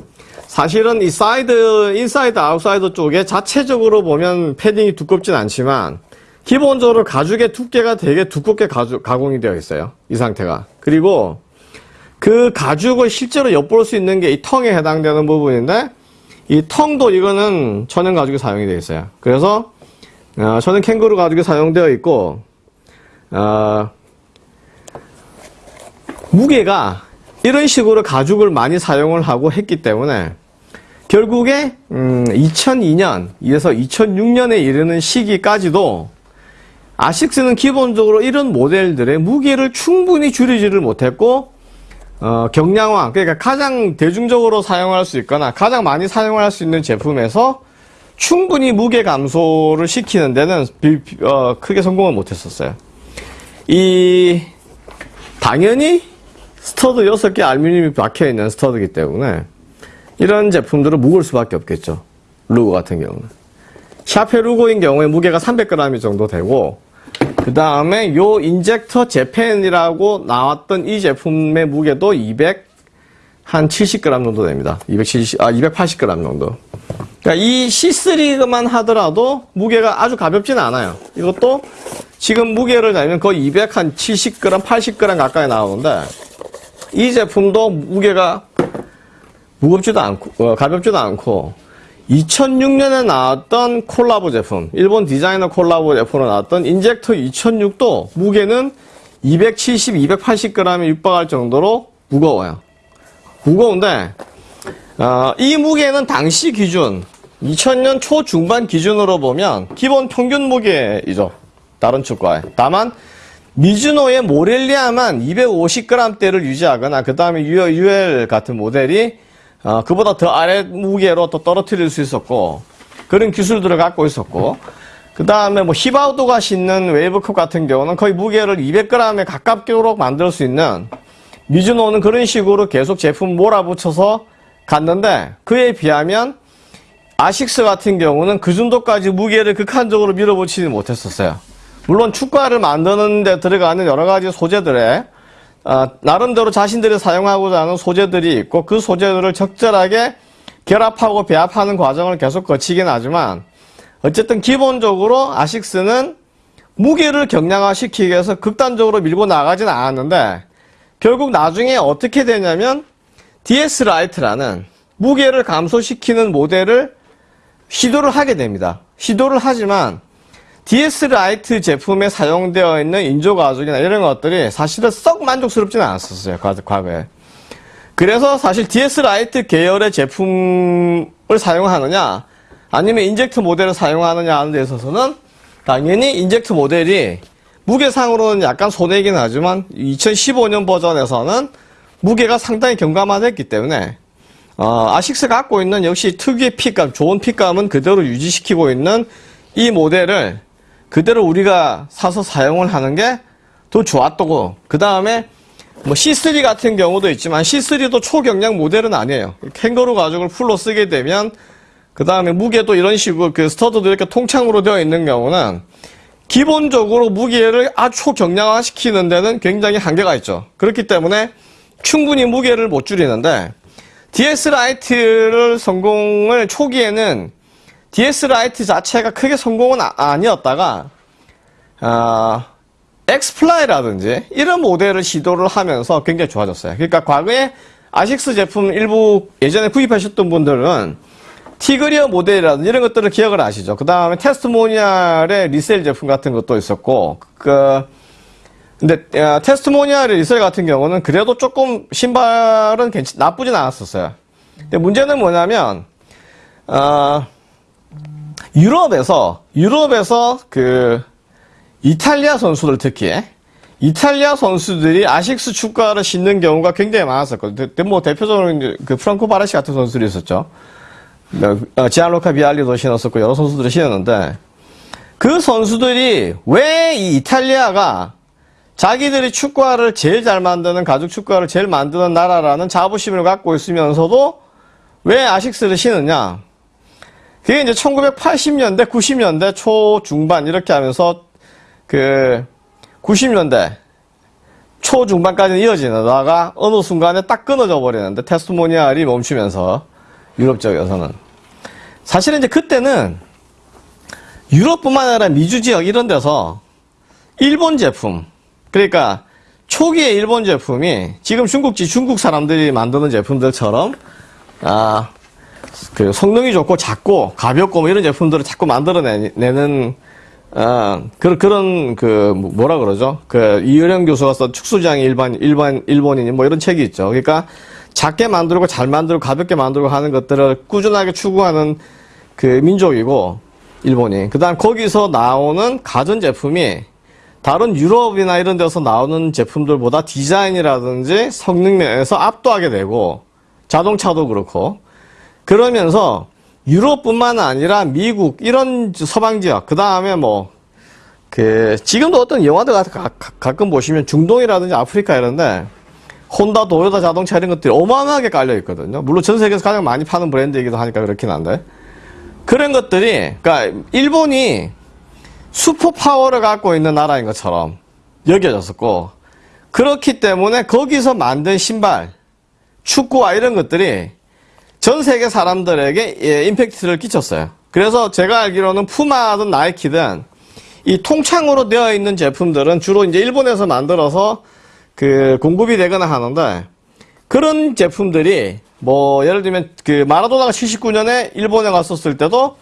사실은 이 사이드, 인사이드, 아웃사이드 쪽에 자체적으로 보면 패딩이 두껍진 않지만 기본적으로 가죽의 두께가 되게 두껍게 가죽, 가공이 되어 있어요. 이 상태가. 그리고 그 가죽을 실제로 엿볼 수 있는 게 이 tongue에 해당되는 부분인데 이 tongue도 이거는 천연 가죽이 사용이 되어 있어요. 그래서 어, 천연 캥거루 가죽이 사용되어 있고 어, 무게가 이런 식으로 가죽을 많이 사용을 하고 했기 때문에 결국에 음, 2002년에서 2006년에 이르는 시기까지도 아식스는 기본적으로 이런 모델들의 무게를 충분히 줄이지를 못했고 어, 경량화 그러니까 가장 대중적으로 사용할 수 있거나 가장 많이 사용할 수 있는 제품에서 충분히 무게 감소를 시키는 데는 비, 어, 크게 성공을 못했었어요. 이 당연히 stud 6개 알루미늄이 박혀있는 stud이기 때문에 이런 제품들은 무거울 수밖에 없겠죠. 루고 같은 경우는. 샤페 루고인 경우에 무게가 300g 정도 되고 그 다음에 요 인젝터 재팬이라고 나왔던 이 제품의 무게도 200, 한 70g 정도 됩니다. 270, 아, 280g 정도. 그러니까 이 C3만 하더라도 무게가 아주 가볍지는 않아요. 이것도 지금 무게를 재면 거의 200, 한 70g, 80g 가까이 나오는데 이 제품도 무게가 무겁지도 않고, 어, 가볍지도 않고 2006년에 나왔던 콜라보 제품, 일본 디자이너 콜라보 제품으로 나왔던 인젝터 2006도 무게는 270, 280g에 육박할 정도로 무거워요. 무거운데, 어, 이 무게는 당시 기준, 2000년 초중반 기준으로 보면 기본 평균 무게이죠. 다른 축구에. 다만, 미즈노의 모렐리아만 250g대를 유지하거나, 그 다음에 UL 같은 모델이 어, 그보다 더 아래 무게로 또 떨어뜨릴 수 있었고 그런 기술들을 갖고 있었고 그 다음에 뭐 히바우도가 신는 웨이브컵 같은 경우는 거의 무게를 200g에 가깝게로 만들 수 있는 미즈노는 그런 식으로 계속 제품 몰아붙여서 갔는데 그에 비하면 아식스 같은 경우는 그 정도까지 무게를 극한적으로 밀어붙이지 못했었어요. 물론 축구화를 만드는 데 들어가는 여러 가지 소재들에 어, 나름대로 자신들이 사용하고자 하는 소재들이 있고 그 소재들을 적절하게 결합하고 배합하는 과정을 계속 거치긴 하지만 어쨌든 기본적으로 아식스는 무게를 경량화시키기 위해서 극단적으로 밀고 나가진 않았는데 결국 나중에 어떻게 되냐면 DS Light라는 무게를 감소시키는 모델을 시도를 하게 됩니다. 시도를 하지만 DS Light 제품에 사용되어 있는 인조 가죽이나 이런 것들이 사실은 썩 만족스럽지는 않았었어요. 과거에. 그래서 사실 DS Light 계열의 제품을 사용하느냐 아니면 Injector 모델을 사용하느냐 하는 데 있어서는 당연히 Injector 모델이 무게상으로는 약간 손해이긴 하지만 2015년 버전에서는 무게가 상당히 경감화됐기 때문에 어, 아식스가 갖고 있는 역시 특유의 fit감, 좋은 fit감은 그대로 유지시키고 있는 이 모델을 그대로 우리가 사서 사용을 하는 게 더 좋았다고. 그 다음에 뭐 C3 같은 경우도 있지만 C3도 초경량 모델은 아니에요. 캥거루 가죽을 full로 쓰게 되면 그 다음에 무게도 이런 식으로 그 stud도 이렇게 통창으로 되어 있는 경우는 기본적으로 무게를 아주 초경량화 시키는 데는 굉장히 한계가 있죠. 그렇기 때문에 충분히 무게를 못 줄이는데 DS Light를 성공을 초기에는 DS Light 자체가 크게 성공은 아, 니었다가 어, X-Fly라든지 이런 모델을 시도를 하면서 굉장히 좋아졌어요. 그러니까 과거에 아식스 제품 일부 예전에 구입하셨던 분들은 Tigreor 모델이라든지 이런 것들을 기억을 아시죠. 그 다음에 Testimonial의 Lethal 제품 같은 것도 있었고 그 근데 어, Testimonial의 Lethal 같은 경우는 그래도 조금 신발은 괜찮, 나쁘진 않았었어요. 근데 문제는 뭐냐면 어, 유럽에서 유럽에서 그 이탈리아 선수들 특히 이탈리아 선수들이 아식스 축구화를 신는 경우가 굉장히 많았었거든요. 뭐 대표적으로 그 프랑코 바라시 같은 선수들이 있었죠. 어, 지안로카 비알리도 신었었고 여러 선수들이 신었는데 그 선수들이 왜 이 이탈리아가 자기들이 축구화를 제일 잘 만드는 가죽 축구화를 제일 만드는 나라라는 자부심을 갖고 있으면서도 왜 아식스를 신느냐? 그게 이제 1980년대, 90년대 초중반 이렇게 하면서 그 90년대 초중반까지는 이어지다가 어느 순간에 딱 끊어져 버리는데 테스트모니알이 멈추면서 유럽 지역에서는. 사실은 이제 그때는 유럽뿐만 아니라 미주 지역 이런 데서 일본 제품, 그러니까 초기의 일본 제품이 지금 중국지 중국 사람들이 만드는 제품들처럼 아, 그 성능이 좋고 작고 가볍고 뭐 이런 제품들을 자꾸 만들어내는 아, 그런 그런 그 뭐라 그러죠? 그 이효령 교수가 쓴 축소장의 일반 일반 일본인이 뭐 이런 책이 있죠. 그러니까 작게 만들고 잘 만들고 가볍게 만들고 하는 것들을 꾸준하게 추구하는 그 민족이고 일본이. 그 다음 거기서 나오는 가전 제품이 다른 유럽이나 이런 데서 나오는 제품들보다 디자인이라든지 성능 면에서 압도하게 되고 자동차도 그렇고 그러면서 유럽뿐만 아니라 미국 이런 서방 지역 그 다음에 뭐 그 지금도 어떤 영화들 가, 가, 가 끔 보시면 중동이라든지 아프리카 이런데 혼다 도요타 자동차 이런 것들이 어마어마하게 깔려 있거든요. 물론 전 세계에서 가장 많이 파는 브랜드이기도 하니까 그렇긴 한데 그런 것들이 그러니까 일본이 슈퍼 파워를 갖고 있는 나라인 것처럼 여겨졌었고 그렇기 때문에 거기서 만든 신발, 축구와 이런 것들이 전 세계 사람들에게 예, 임팩트를 끼쳤어요. 그래서 제가 알기로는 푸마든 나이키든 이 통창으로 되어 있는 제품들은 주로 이제 일본에서 만들어서 그 공급이 되거나 하는데 그런 제품들이 뭐 예를 들면 그 마라도나가 79년에 일본에 갔었을 때도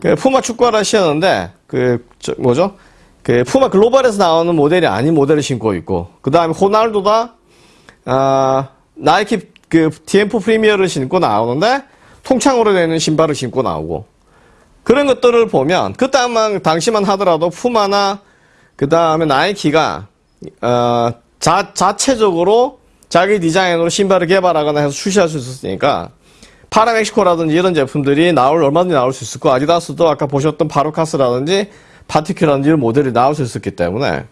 그 푸마 축구화를 신었는데 그 저, 뭐죠? 그 푸마 글로벌에서 나오는 모델이 아닌 모델을 신고 있고 그 다음에 호날두가 아 나이키 그 TM4 프리미어를 신고 나오는데 통창으로 되는 신발을 신고 나오고. 그런 것들을 보면 그 다음만 당시만 하더라도 푸마나 그 다음에 나이키가 어, 자, 자체적으로 자기 디자인으로 신발을 개발하거나 해서 출시할 수 있었으니까 파라멕시코라든지 이런 제품들이 나올 얼마든지 나올 수 있었고 아디다스도 아까 보셨던 바로카스라든지 파티큐라든지 이런 모델이 나올 수 있었기 때문에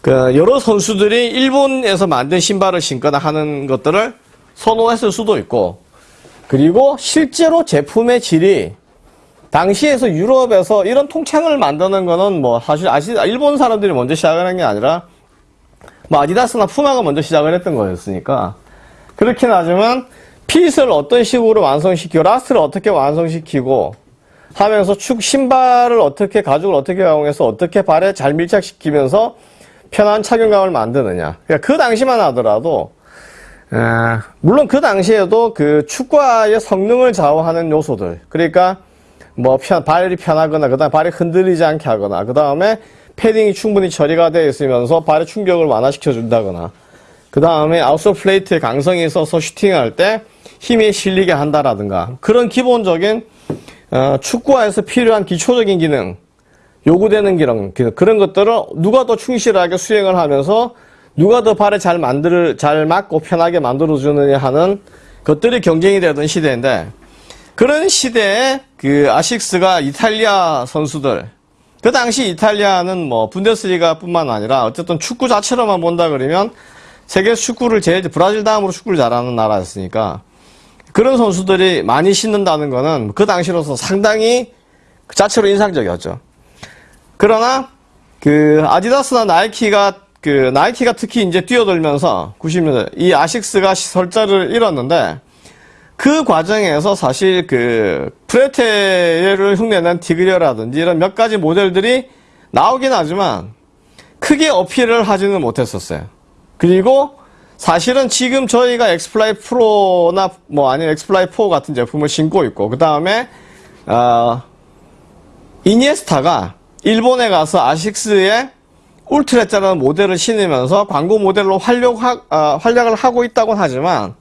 그 여러 선수들이 일본에서 만든 신발을 신거나 하는 것들을 선호했을 수도 있고 그리고 실제로 제품의 질이 당시에서 유럽에서 이런 통창을 만드는 거는 뭐 사실 아시 일본 사람들이 먼저 시작을 한게 아니라 뭐 아디다스나 푸마가 먼저 시작을 했던 거였으니까 그렇긴 하지만 fit을 어떤 식으로 완성시키고 last를 어떻게 완성시키고 하면서 축 신발을 어떻게 가죽을 어떻게 가공해서 어떻게 발에 잘 밀착시키면서 편한 착용감을 만드느냐. 그러니까 그 당시만 하더라도 에, 물론 그 당시에도 그 축구화의 성능을 좌우하는 요소들 그러니까 뭐 편, 발이 편하거나 그 다음 에 발이 흔들리지 않게 하거나 그 다음에 패딩이 충분히 처리가 되어 있으면서 발의 충격을 완화시켜 준다거나 그 다음에 아웃솔 플레이트의 강성이 있어서 슈팅할 때 힘이 실리게 한다라든가 그런 기본적인 어, 축구화에서 필요한 기초적인 기능 요구되는 기능 그런 것들을 누가 더 충실하게 수행을 하면서 누가 더 발에 잘 만들 잘 맞고 편하게 만들어 주느냐 하는 것들이 경쟁이 되던 시대인데 그런 시대에 그 아식스가 이탈리아 선수들 그 당시 이탈리아는 뭐 분데스리가 뿐만 아니라 어쨌든 축구 자체로만 본다 그러면 세계 축구를 제일 브라질 다음으로 축구를 잘하는 나라였으니까 그런 선수들이 많이 신는다는 거는 그 당시로서 상당히 그 자체로 인상적이었죠. 그러나 그 아디다스나 나이키가 그 나이키가 특히 이제 뛰어들면서 90년대 이 아식스가 설자를 잃었는데 그 과정에서 사실 그 프레테를 흉내낸 티그리어라든지 이런 몇 가지 모델들이 나오긴 하지만 크게 어필을 하지는 못했었어요. 그리고 사실은 지금 저희가 X-Fly Pro나 뭐 아니면 X-Fly 4 같은 제품을 신고 있고 그 다음에 어, 이니에스타가 일본에 가서 아식스의 Ultrezza라는 모델을 신으면서 광고 모델로 활력, 어, 활약을 하고 있다고 하지만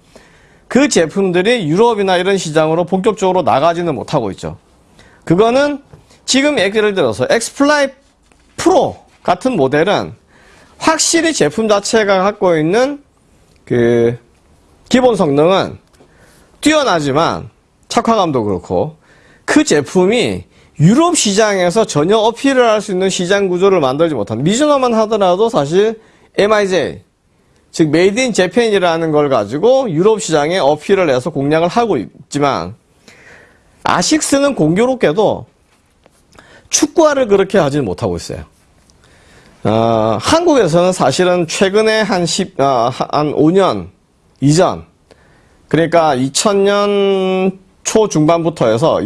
그 제품들이 유럽이나 이런 시장으로 본격적으로 나가지는 못하고 있죠. 그거는 지금 예를 들어서 X-Fly Pro 같은 모델은 확실히 제품 자체가 갖고 있는 그 기본 성능은 뛰어나지만 착화감도 그렇고 그 제품이 유럽 시장에서 전혀 어필을 할 수 있는 시장 구조를 만들지 못한 미즈노만 하더라도 사실 MIJ 즉 made in Japan이라는 걸 가지고 유럽 시장에 어필을 해서 공략을 하고 있지만 아식스는 공교롭게도 축구화를 그렇게 하지는 못하고 있어요. 어, 한국에서는 사실은 최근에 한 10, 어, 한 5년 이전, 그러니까 2000년 초중반부터 해서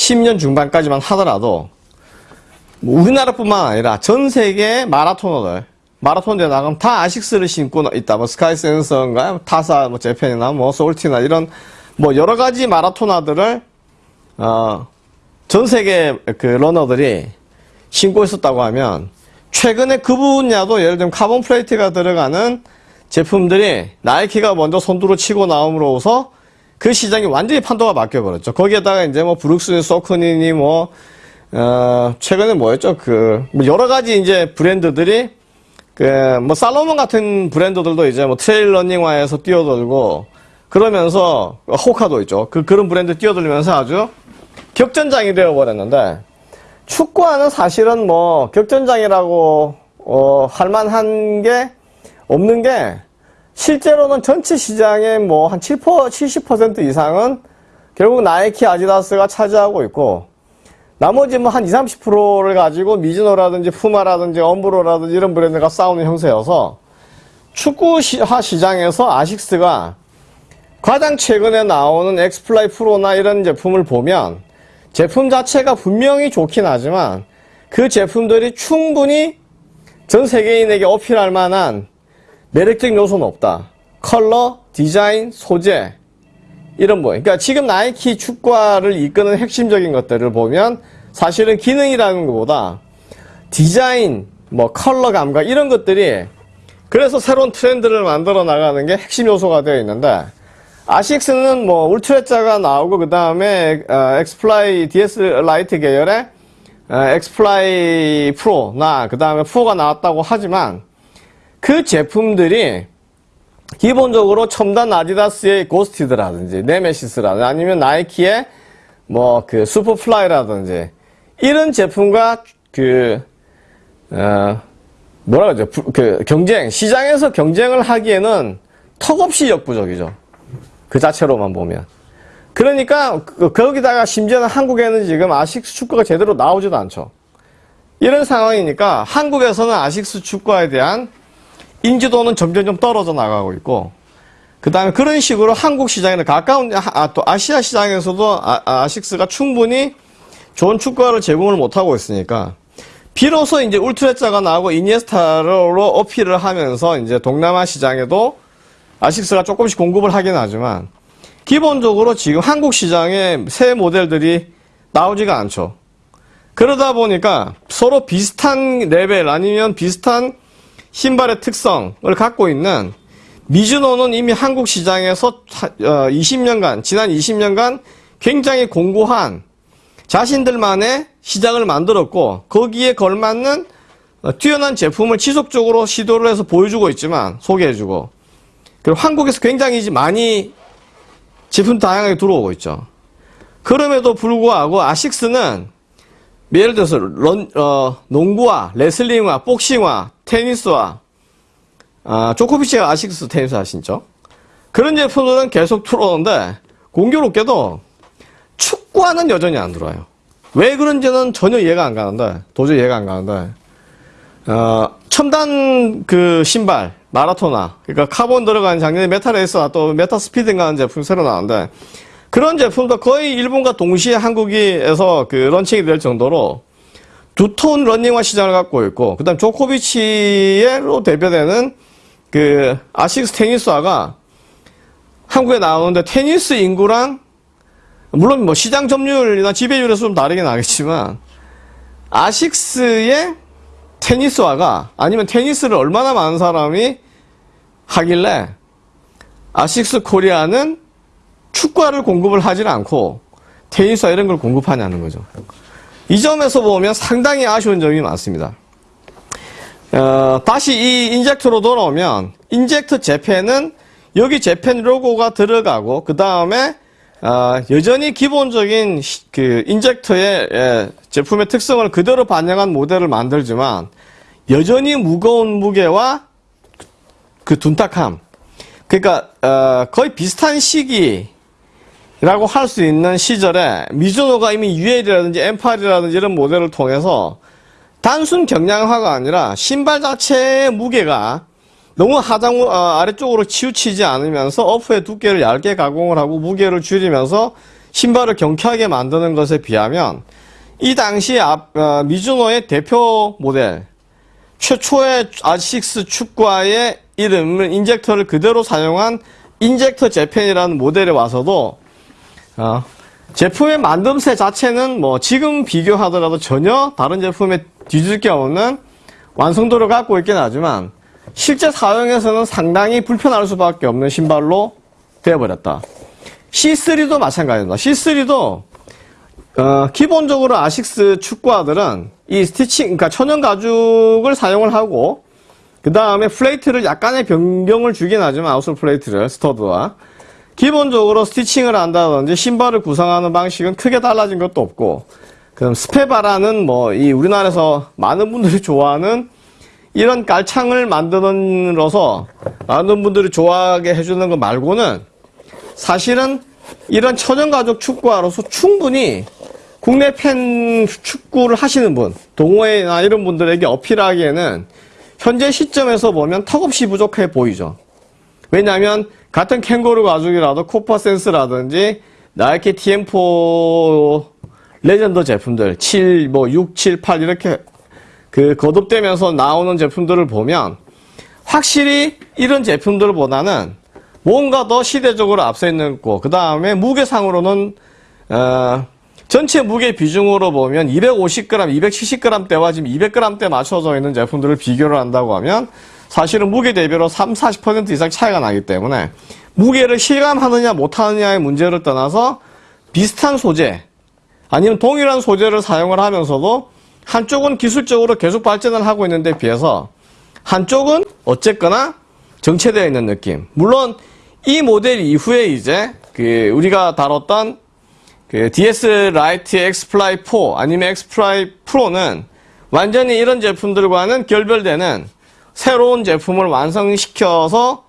2010년 중반까지만 하더라도 뭐 우리나라뿐만 아니라 전 세계 마라토너들 마라톤 대회 나가면 다 아식스를 신고 있다. 뭐 스카이 센서인가 타사 뭐 재팬이나 뭐 소울티나 이런 뭐 여러 가지 마라토너들을 어 전 세계 그 러너들이 신고 있었다고 하면 최근에 그 분야도 예를 들면 카본 플레이트가 들어가는 제품들이 나이키가 먼저 선두로 치고 나옴으로써 그 시장이 완전히 판도가 바뀌어버렸죠. 거기에다가 이제 뭐 브룩스, Saucony니 뭐, 어, 최근에 뭐였죠? 그, 뭐 여러 가지 이제 브랜드들이 그, 뭐 살로몬 같은 브랜드들도 이제 뭐 trail running화에서 뛰어들고 그러면서 호카도 있죠. 그, 그런 브랜드 뛰어들면서 아주 격전장이 되어버렸는데 축구화는 사실은 뭐 격전장이라고 어, 할 만한 게 없는 게 실제로는 전체 시장의 뭐한 7%, 70% 이상은 결국 나이키, 아디다스가 차지하고 있고 나머지 뭐 한 20, 30%를 가지고 미즈노라든지 푸마라든지 엄브로라든지 이런 브랜드가 싸우는 형세여서 축구화 시장에서 아식스가 가장 최근에 나오는 X-Fly Pro나 이런 제품을 보면 제품 자체가 분명히 좋긴 하지만 그 제품들이 충분히 전 세계인에게 어필할 만한 매력적 요소는 없다. 컬러, 디자인, 소재 이런 뭐 그러니까 지금 나이키 축구화를 이끄는 핵심적인 것들을 보면 사실은 기능이라는 것보다 디자인, 뭐 컬러 감각 이런 것들이 그래서 새로운 트렌드를 만들어 나가는 게 핵심 요소가 되어 있는데 아식스는 뭐 Ultrezza가 나오고 그 다음에 어, X-Fly DS Light 계열의 어, X-Fly Pro나 그 다음에 4가 나왔다고 하지만 그 제품들이 기본적으로 첨단 아디다스의 Ghosted라든지 Nemeziz라든지 아니면 나이키의 뭐 그 Superfly라든지 이런 제품과 그 어, 뭐라 그러죠? 부- 그 경쟁 시장에서 경쟁을 하기에는 턱없이 역부족이죠. 그 자체로만 보면. 그러니까 그- 거기다가 심지어는 한국에는 지금 아식스 축구화가 제대로 나오지도 않죠. 이런 상황이니까 한국에서는 아식스 축구화에 대한 인지도는 점점점 떨어져 나가고 있고 그 다음에 그런 식으로 한국 시장에는 가까운 아, 또 아시아 시장에서도 아, 식스가 충분히 좋은 축구화를 제공을 못하고 있으니까 비로소 이제 울트라자가 나오고 이니에스타로 어필을 하면서 이제 동남아 시장에도 아식스가 조금씩 공급을 하긴 하지만 기본적으로 지금 한국 시장에 새 모델들이 나오지가 않죠. 그러다 보니까 서로 비슷한 레벨 아니면 비슷한 신발의 특성을 갖고 있는 미즈노는 이미 한국 시장에서 20년간, 지난 20년간 굉장히 공고한 자신들만의 시장을 만들었고 거기에 걸맞는 어, 뛰어난 제품을 지속적으로 시도를 해서 보여주고 있지만 소개해주고 그리고 한국에서 굉장히 많이 제품 다양하게 들어오고 있죠. 그럼에도 불구하고 아식스는 예를 들어서 런, 어, 농구와 레슬링화, 복싱화, 테니스화, 아, 조코비치가 아식스 테니스화 신죠. 그런 제품들은 계속 들어오는데 공교롭게도 축구화는 여전히 안 들어와요. 왜 그런지는 전혀 이해가 안 가는데 도저히 이해가 안 가는데 어, 첨단 그 신발 마라톤화 그러니까 카본 들어간 작년에 MetaRace나 또 MetaSpeed인가 하는 제품 새로 나왔는데 그런 제품도 거의 일본과 동시에 한국에서 그 런칭이 될 정도로 두터운 러닝화 시장을 갖고 있고 그 다음 조코비치로 대표되는 그 아식스 테니스화가 한국에 나오는데 테니스 인구랑 물론 뭐 시장 점유율이나 지배율에서 좀 다르긴 하겠지만 아식스의 테니스화가 아니면 테니스를 얼마나 많은 사람이 하길래 아식스 코리아는 축구화를 공급을 하질 않고 테니스화 이런 걸 공급하냐는 거죠. 이 점에서 보면 상당히 아쉬운 점이 많습니다. 어, 다시 이 인젝터로 돌아오면 인젝터 재팬은 여기 재팬 로고가 들어가고 그 다음에 어, 여전히 기본적인 시- 그 인젝터의 예, 제품의 특성을 그대로 반영한 모델을 만들지만 여전히 무거운 무게와 그 둔탁함 그러니까 어, 거의 비슷한 시기 라고 할 수 있는 시절에 미즈노가 이미 UL이라든지 M8이라든지 이런 모델을 통해서 단순 경량화가 아니라 신발 자체의 무게가 너무 하장 어, 아래쪽으로 치우치지 않으면서 어프의 두께를 얇게 가공을 하고 무게를 줄이면서 신발을 경쾌하게 만드는 것에 비하면 이 당시 앞, 어, 미즈노의 대표 모델 최초의 R6 축구화의 이름을 인젝터를 그대로 사용한 인젝터 재팬이라는 모델에 와서도 어, 제품의 만듦새 자체는 뭐 지금 비교하더라도 전혀 다른 제품에 뒤질 게 없는 완성도를 갖고 있긴 하지만 실제 사용에서는 상당히 불편할 수밖에 없는 신발로 되어버렸다. C3도 마찬가지입니다. C3도 어, 기본적으로 아식스 축구화들은 이 stitching, 그러니까 천연 가죽을 사용을 하고 그 다음에 플레이트를 약간의 변경을 주긴 하지만 outsole 플레이트를 stud와 기본적으로 stitching을 한다든지 신발을 구성하는 방식은 크게 달라진 것도 없고 그럼 스페바라는 뭐 이 우리나라에서 많은 분들이 좋아하는 이런 깔창을 만드는로서 많은 분들이 좋아하게 해주는 것 말고는 사실은 이런 천연가죽 축구화로서 충분히 국내 팬 축구를 하시는 분, 동호회나 이런 분들에게 어필하기에는 현재 시점에서 보면 턱없이 부족해 보이죠. 왜냐하면 같은 캥거루 가죽이라도 코파 센스라든지 나이키 티엠포 레전드 제품들 7, 뭐 6, 7, 8 이렇게 그 거듭되면서 나오는 제품들을 보면 확실히 이런 제품들보다는 뭔가 더 시대적으로 앞서 있는 거. 그 다음에 무게상으로는 어, 전체 무게 비중으로 보면 250g, 270g 대와 지금 200g 대 맞춰져 있는 제품들을 비교를 한다고 하면 사실은 무게 대비로 3, 40% 이상 차이가 나기 때문에 무게를 실감하느냐 못하느냐의 문제를 떠나서 비슷한 소재 아니면 동일한 소재를 사용을 하면서도 한쪽은 기술적으로 계속 발전을 하고 있는데 비해서 한쪽은 어쨌거나 정체되어 있는 느낌. 물론 이 모델 이후에 이제 그 우리가 다뤘던 그 DS 라이트 엑스플라이 4 아니면 엑스플라이 프로는 완전히 이런 제품들과는 결별되는 새로운 제품을 완성시켜서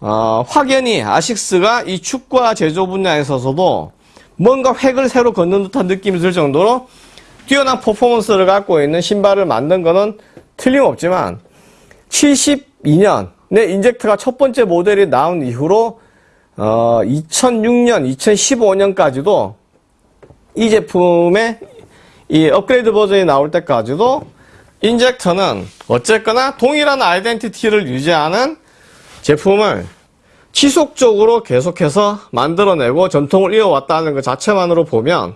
어, 확연히 아식스가 이 축구화 제조 분야에 있어서도 뭔가 획을 새로 걷는 듯한 느낌이 들 정도로 뛰어난 퍼포먼스를 갖고 있는 신발을 만든 거는 틀림없지만 72년 내 인젝트가 첫 번째 모델이 나온 이후로 어, 2006년, 2015년까지도 이 제품의 이 업그레이드 버전이 나올 때까지도 인젝터는 어쨌거나 동일한 아이덴티티를 유지하는 제품을 지속적으로 계속해서 만들어내고 전통을 이어왔다는 것 자체만으로 보면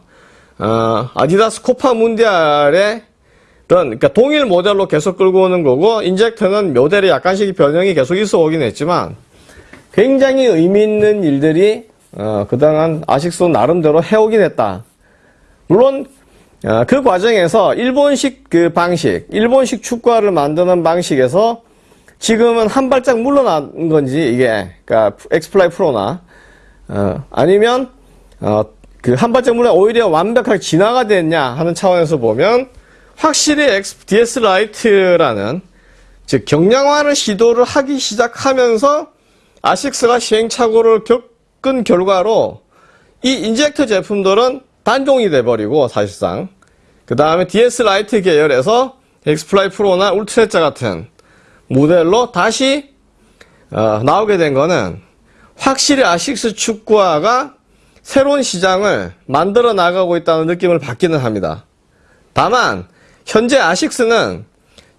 어, 아디다스 코파 문디알의 그러니까 동일 모델로 계속 끌고 오는 거고 인젝터는 모델이 약간씩 변형이 계속 있어 오긴 했지만 굉장히 의미 있는 일들이 어, 그동안 아식스 나름대로 해오긴 했다. 물론 어, 그 과정에서 일본식 그 방식, 일본식 축구화를 만드는 방식에서 지금은 한 발짝 물러난 건지 이게 그러니까 엑스플라이 프로나 어, 아니면 어, 그 한 발짝 물러 오히려 완벽하게 진화가 됐냐 하는 차원에서 보면 확실히 DS 라이트라는 즉 경량화를 시도를 하기 시작하면서 아식스가 시행착오를 겪은 결과로 이 인젝터 제품들은 단종이 돼버리고 사실상 그 다음에 DS 라이트 계열에서 엑스플라이 프로나 울트레자 같은 모델로 다시 어, 나오게 된 거는 확실히 아식스 축구화가 새로운 시장을 만들어 나가고 있다는 느낌을 받기는 합니다. 다만 현재 아식스는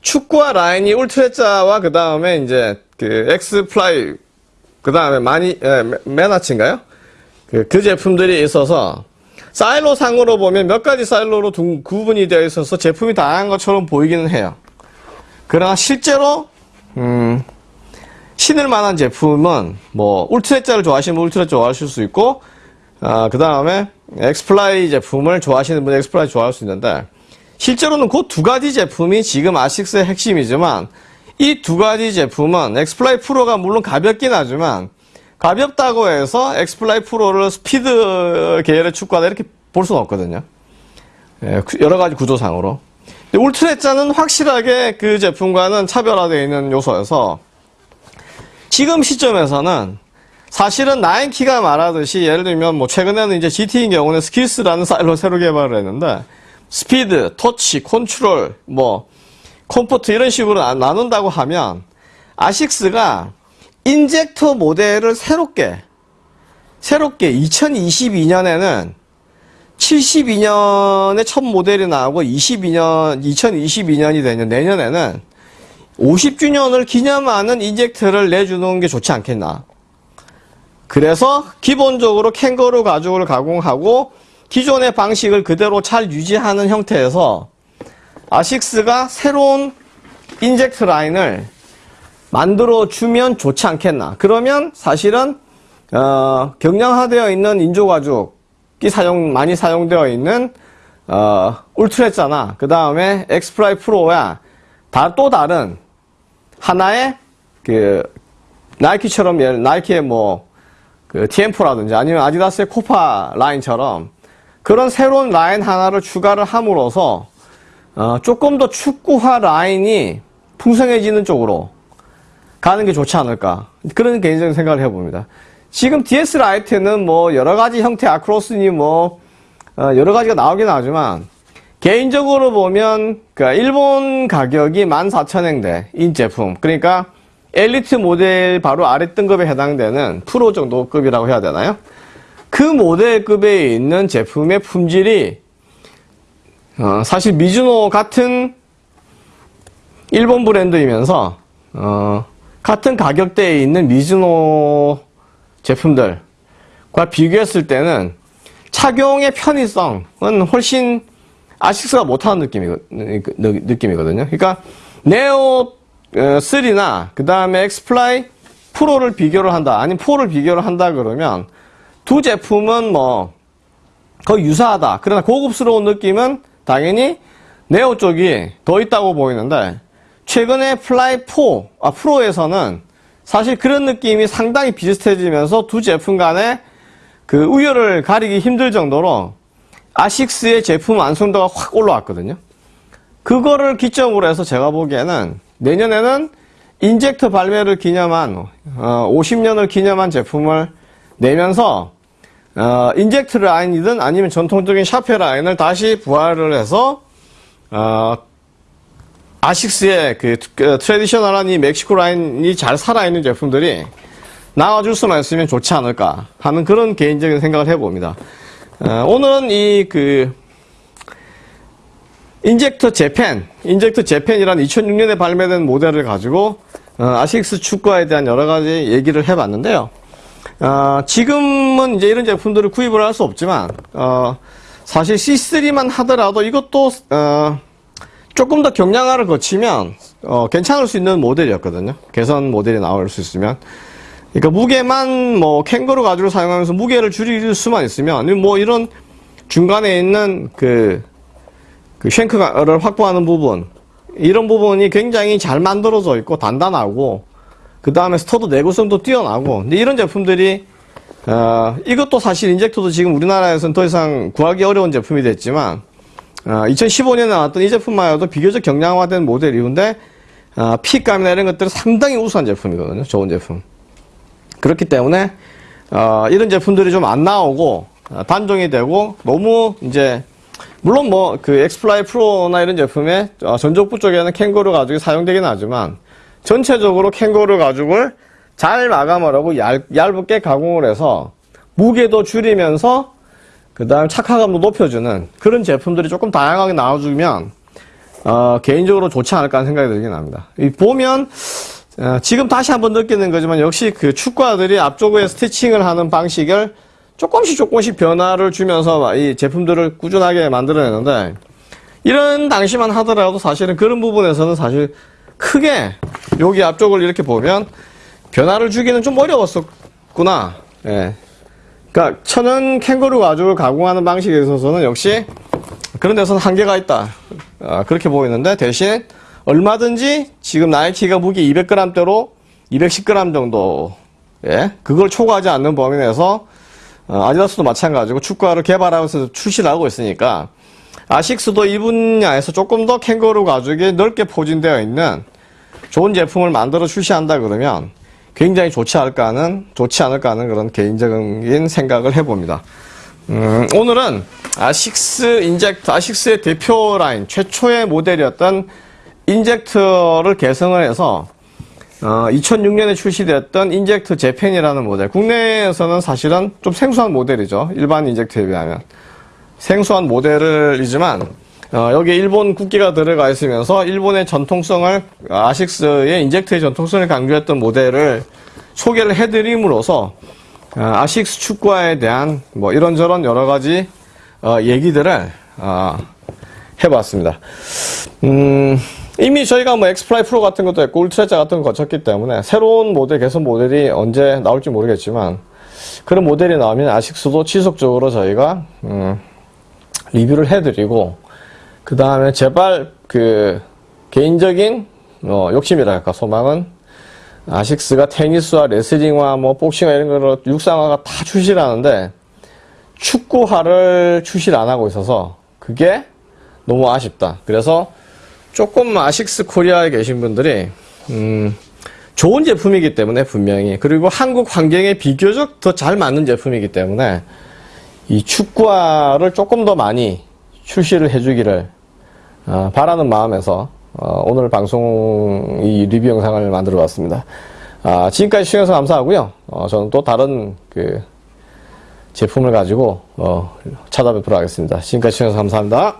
축구화 라인이 울트레자와 그 다음에 이제 그 엑스플라이 그 다음에 많이 에, 메나치인가요? 그, 그 제품들이 있어서 사일로 상으로 보면 몇 가지 사일로로 두, 구분이 되어 있어서 제품이 다양한 것처럼 보이기는 해요. 그러나 실제로 음, 신을 만한 제품은 뭐 울트레자를 좋아하시는 분 울트레 좋아하실 수 있고 아, 그 다음에 엑스플라이 제품을 좋아하시는 분 엑스플라이 좋아할 수 있는데 실제로는 그 두 가지 제품이 지금 아식스의 핵심이지만 이 두 가지 제품은 엑스플라이 프로가 물론 가볍긴 하지만 가볍다고 해서 엑스플라이 프로를 스피드 계열의 축구화다 이렇게 볼 수는 없거든요. 예, 여러 가지 구조상으로. 울트레자는 확실하게 그 제품과는 차별화되어 있는 요소여서 지금 시점에서는 사실은 나이키가 말하듯이 예를 들면 뭐 최근에는 이제 GT인 경우는 스킬스라는 사일로 새로 개발을 했는데 스피드, 터치, 컨트롤, 뭐 comfort 이런 식으로 나눈다고 하면 아식스가 인젝터 모델을 새롭게 새롭게 2022년에는 72년에 첫 모델이 나오고 22년 2022년이 되는 내년에는 50주년을 기념하는 인젝터를 내주는 게 좋지 않겠나. 그래서 기본적으로 캥거루 가죽을 가공하고 기존의 방식을 그대로 잘 유지하는 형태에서 아식스가 새로운 인젝터 라인을 만들어 주면 좋지 않겠나. 그러면 사실은 어, 경량화되어 있는 인조 가죽이 사용 많이 사용되어 있는 어, 울트레자나. 그 다음에 엑스플라이 프로와 다 또 다른 하나의 그 나이키처럼 나이키의 뭐 그 티엠포라든지 아니면 아디다스의 코파 라인처럼 그런 새로운 라인 하나를 추가를 함으로써 어, 조금 더 축구화 라인이 풍성해지는 쪽으로 가는 게 좋지 않을까 그런 개인적인 생각을 해봅니다. 지금 DS 라이트는 뭐 여러 가지 형태 아크로스니 뭐 어, 여러 가지가 나오긴 하지만 개인적으로 보면 그 일본 가격이 14,000엔대 인 제품 그러니까 엘리트 모델 바로 아래 등급에 해당되는 프로 정도 급이라고 해야 되나요? 그 모델급에 있는 제품의 품질이 어, 사실 미즈노 같은 일본 브랜드이면서 어, 같은 가격대에 있는 미즈노 제품들과 비교했을 때는 착용의 편의성은 훨씬 아식스가 못하는 느낌이, 느낌이거든요. 그러니까 네오 3나 그 다음에 엑스플라이 프로를 비교를 한다 아니면 4를 비교를 한다 그러면 두 제품은 뭐 거의 유사하다. 그러나 고급스러운 느낌은 당연히 네오 쪽이 더 있다고 보이는데 최근에 플라이 4, 아 프로에서는 사실 그런 느낌이 상당히 비슷해지면서 두 제품 간의 그 우열을 가리기 힘들 정도로 아식스의 제품 완성도가 확 올라왔거든요. 그거를 기점으로 해서 제가 보기에는 내년에는 인젝터 발매를 기념한 어, 50년을 기념한 제품을 내면서 어, 인젝트 라인이든 아니면 전통적인 샤페 라인을 다시 부활을 해서 어, 아식스의 그, 그 traditional한 이 멕시코 라인이 잘 살아있는 제품들이 나와줄 수만 있으면 좋지 않을까 하는 그런 개인적인 생각을 해봅니다. 어, 오늘은 이 그 인젝터 재팬, 인젝터 재팬이란 2006년에 발매된 모델을 가지고 어, 아식스 축구에 대한 여러 가지 얘기를 해봤는데요. 어, 지금은 이제 이런 제품들을 구입을 할 수 없지만 어, 사실 C3만 하더라도 이것도 어, 조금 더 경량화를 거치면 어, 괜찮을 수 있는 모델이었거든요. 개선 모델이 나올 수 있으면. 그러니까 무게만 뭐 캥거루 가죽을 사용하면서 무게를 줄일 수만 있으면 뭐 이런 중간에 있는 그, 그 shank를 확보하는 부분 이런 부분이 굉장히 잘 만들어져 있고 단단하고 그 다음에 스터드 내구성도 뛰어나고 근데 이런 제품들이 어, 이것도 사실 인젝터도 지금 우리나라에서는 더 이상 구하기 어려운 제품이 됐지만 어, 2015년에 나왔던 이 제품만 해도 비교적 경량화된 모델인데 어, 핏감이나 이런 것들은 상당히 우수한 제품이거든요. 좋은 제품. 그렇기 때문에 어, 이런 제품들이 좀 안 나오고 어, 단종이 되고 너무 이제 물론 뭐 그 엑스플라이 프로나 이런 제품에 어, 전족부 쪽에는 캥거루 가죽이 사용되긴 하지만 전체적으로 캥거루 가죽을 잘 마감을 하고 얇, 얇게 가공을 해서 무게도 줄이면서 그 다음 착화감도 높여주는 그런 제품들이 조금 다양하게 나와주면 어, 개인적으로 좋지 않을까 하는 생각이 들긴 합니다. 보면 어, 지금 다시 한번 느끼는 거지만 역시 그 축구화들이 앞쪽에 스티칭을 하는 방식을 조금씩 조금씩 변화를 주면서 이 제품들을 꾸준하게 만들어내는데 이런 당시만 하더라도 사실은 그런 부분에서는 사실 크게 여기 앞쪽을 이렇게 보면 변화를 주기는 좀 어려웠었구나. 예. 그러니까 천연 캥거루 가죽을 가공하는 방식에 있어서는 역시 그런 데서는 한계가 있다. 아, 그렇게 보이는데 대신 얼마든지 지금 나이키가 무게 200g대로 210g 정도 예, 그걸 초과하지 않는 범위 내에서 어, 아디다스도 마찬가지고 축구화를 개발하면서 출시를 하고 있으니까 아식스도 이 분야에서 조금 더 캥거루 가죽이 넓게 포진되어 있는 좋은 제품을 만들어 출시한다 그러면 굉장히 좋지 않을까 하는, 좋지 않을까 하는 그런 개인적인 생각을 해봅니다. 음, 오늘은 아식스 인젝터, 아식스의 대표 라인, 최초의 모델이었던 인젝터를 계승을 해서 어, 2006년에 출시되었던 인젝트 재팬이라는 모델. 국내에서는 사실은 좀 생소한 모델이죠. 일반 인젝트에 비하면. 생소한 모델이지만, 어, 여기에 일본 국기가 들어가 있으면서 일본의 전통성을, 아식스의 인젝트의 전통성을 강조했던 모델을 소개를 해드림으로써, 어, 아식스 축구화에 대한 뭐 이런저런 여러 가지, 어, 얘기들을, 어, 해봤습니다. 음, 이미 저희가 뭐 엑스플라이 프로 같은 것도 했고 울트레자 같은 거 거쳤기 때문에 새로운 모델 개선 모델이 언제 나올지 모르겠지만 그런 모델이 나오면 아식스도 지속적으로 저희가 음, 리뷰를 해드리고 그 다음에 제발 그 개인적인 어, 욕심이랄까 소망은 아식스가 테니스와 레슬링화 뭐 복싱화 이런 거로 육상화가 다 출시를 하는데 축구화를 출시를 안 하고 있어서 그게 너무 아쉽다. 그래서 조금 아식스 코리아에 계신 분들이 음, 좋은 제품이기 때문에 분명히 그리고 한국 환경에 비교적 더 잘 맞는 제품이기 때문에 이 축구화를 조금 더 많이 출시를 해주기를 어, 바라는 마음에서 어, 오늘 방송 이 리뷰 영상을 만들어 봤습니다. 아, 지금까지 시청해서 감사하고요. 어, 저는 또 다른 그 제품을 가지고 어, 찾아뵙도록 하겠습니다. 지금까지 시청해서 감사합니다.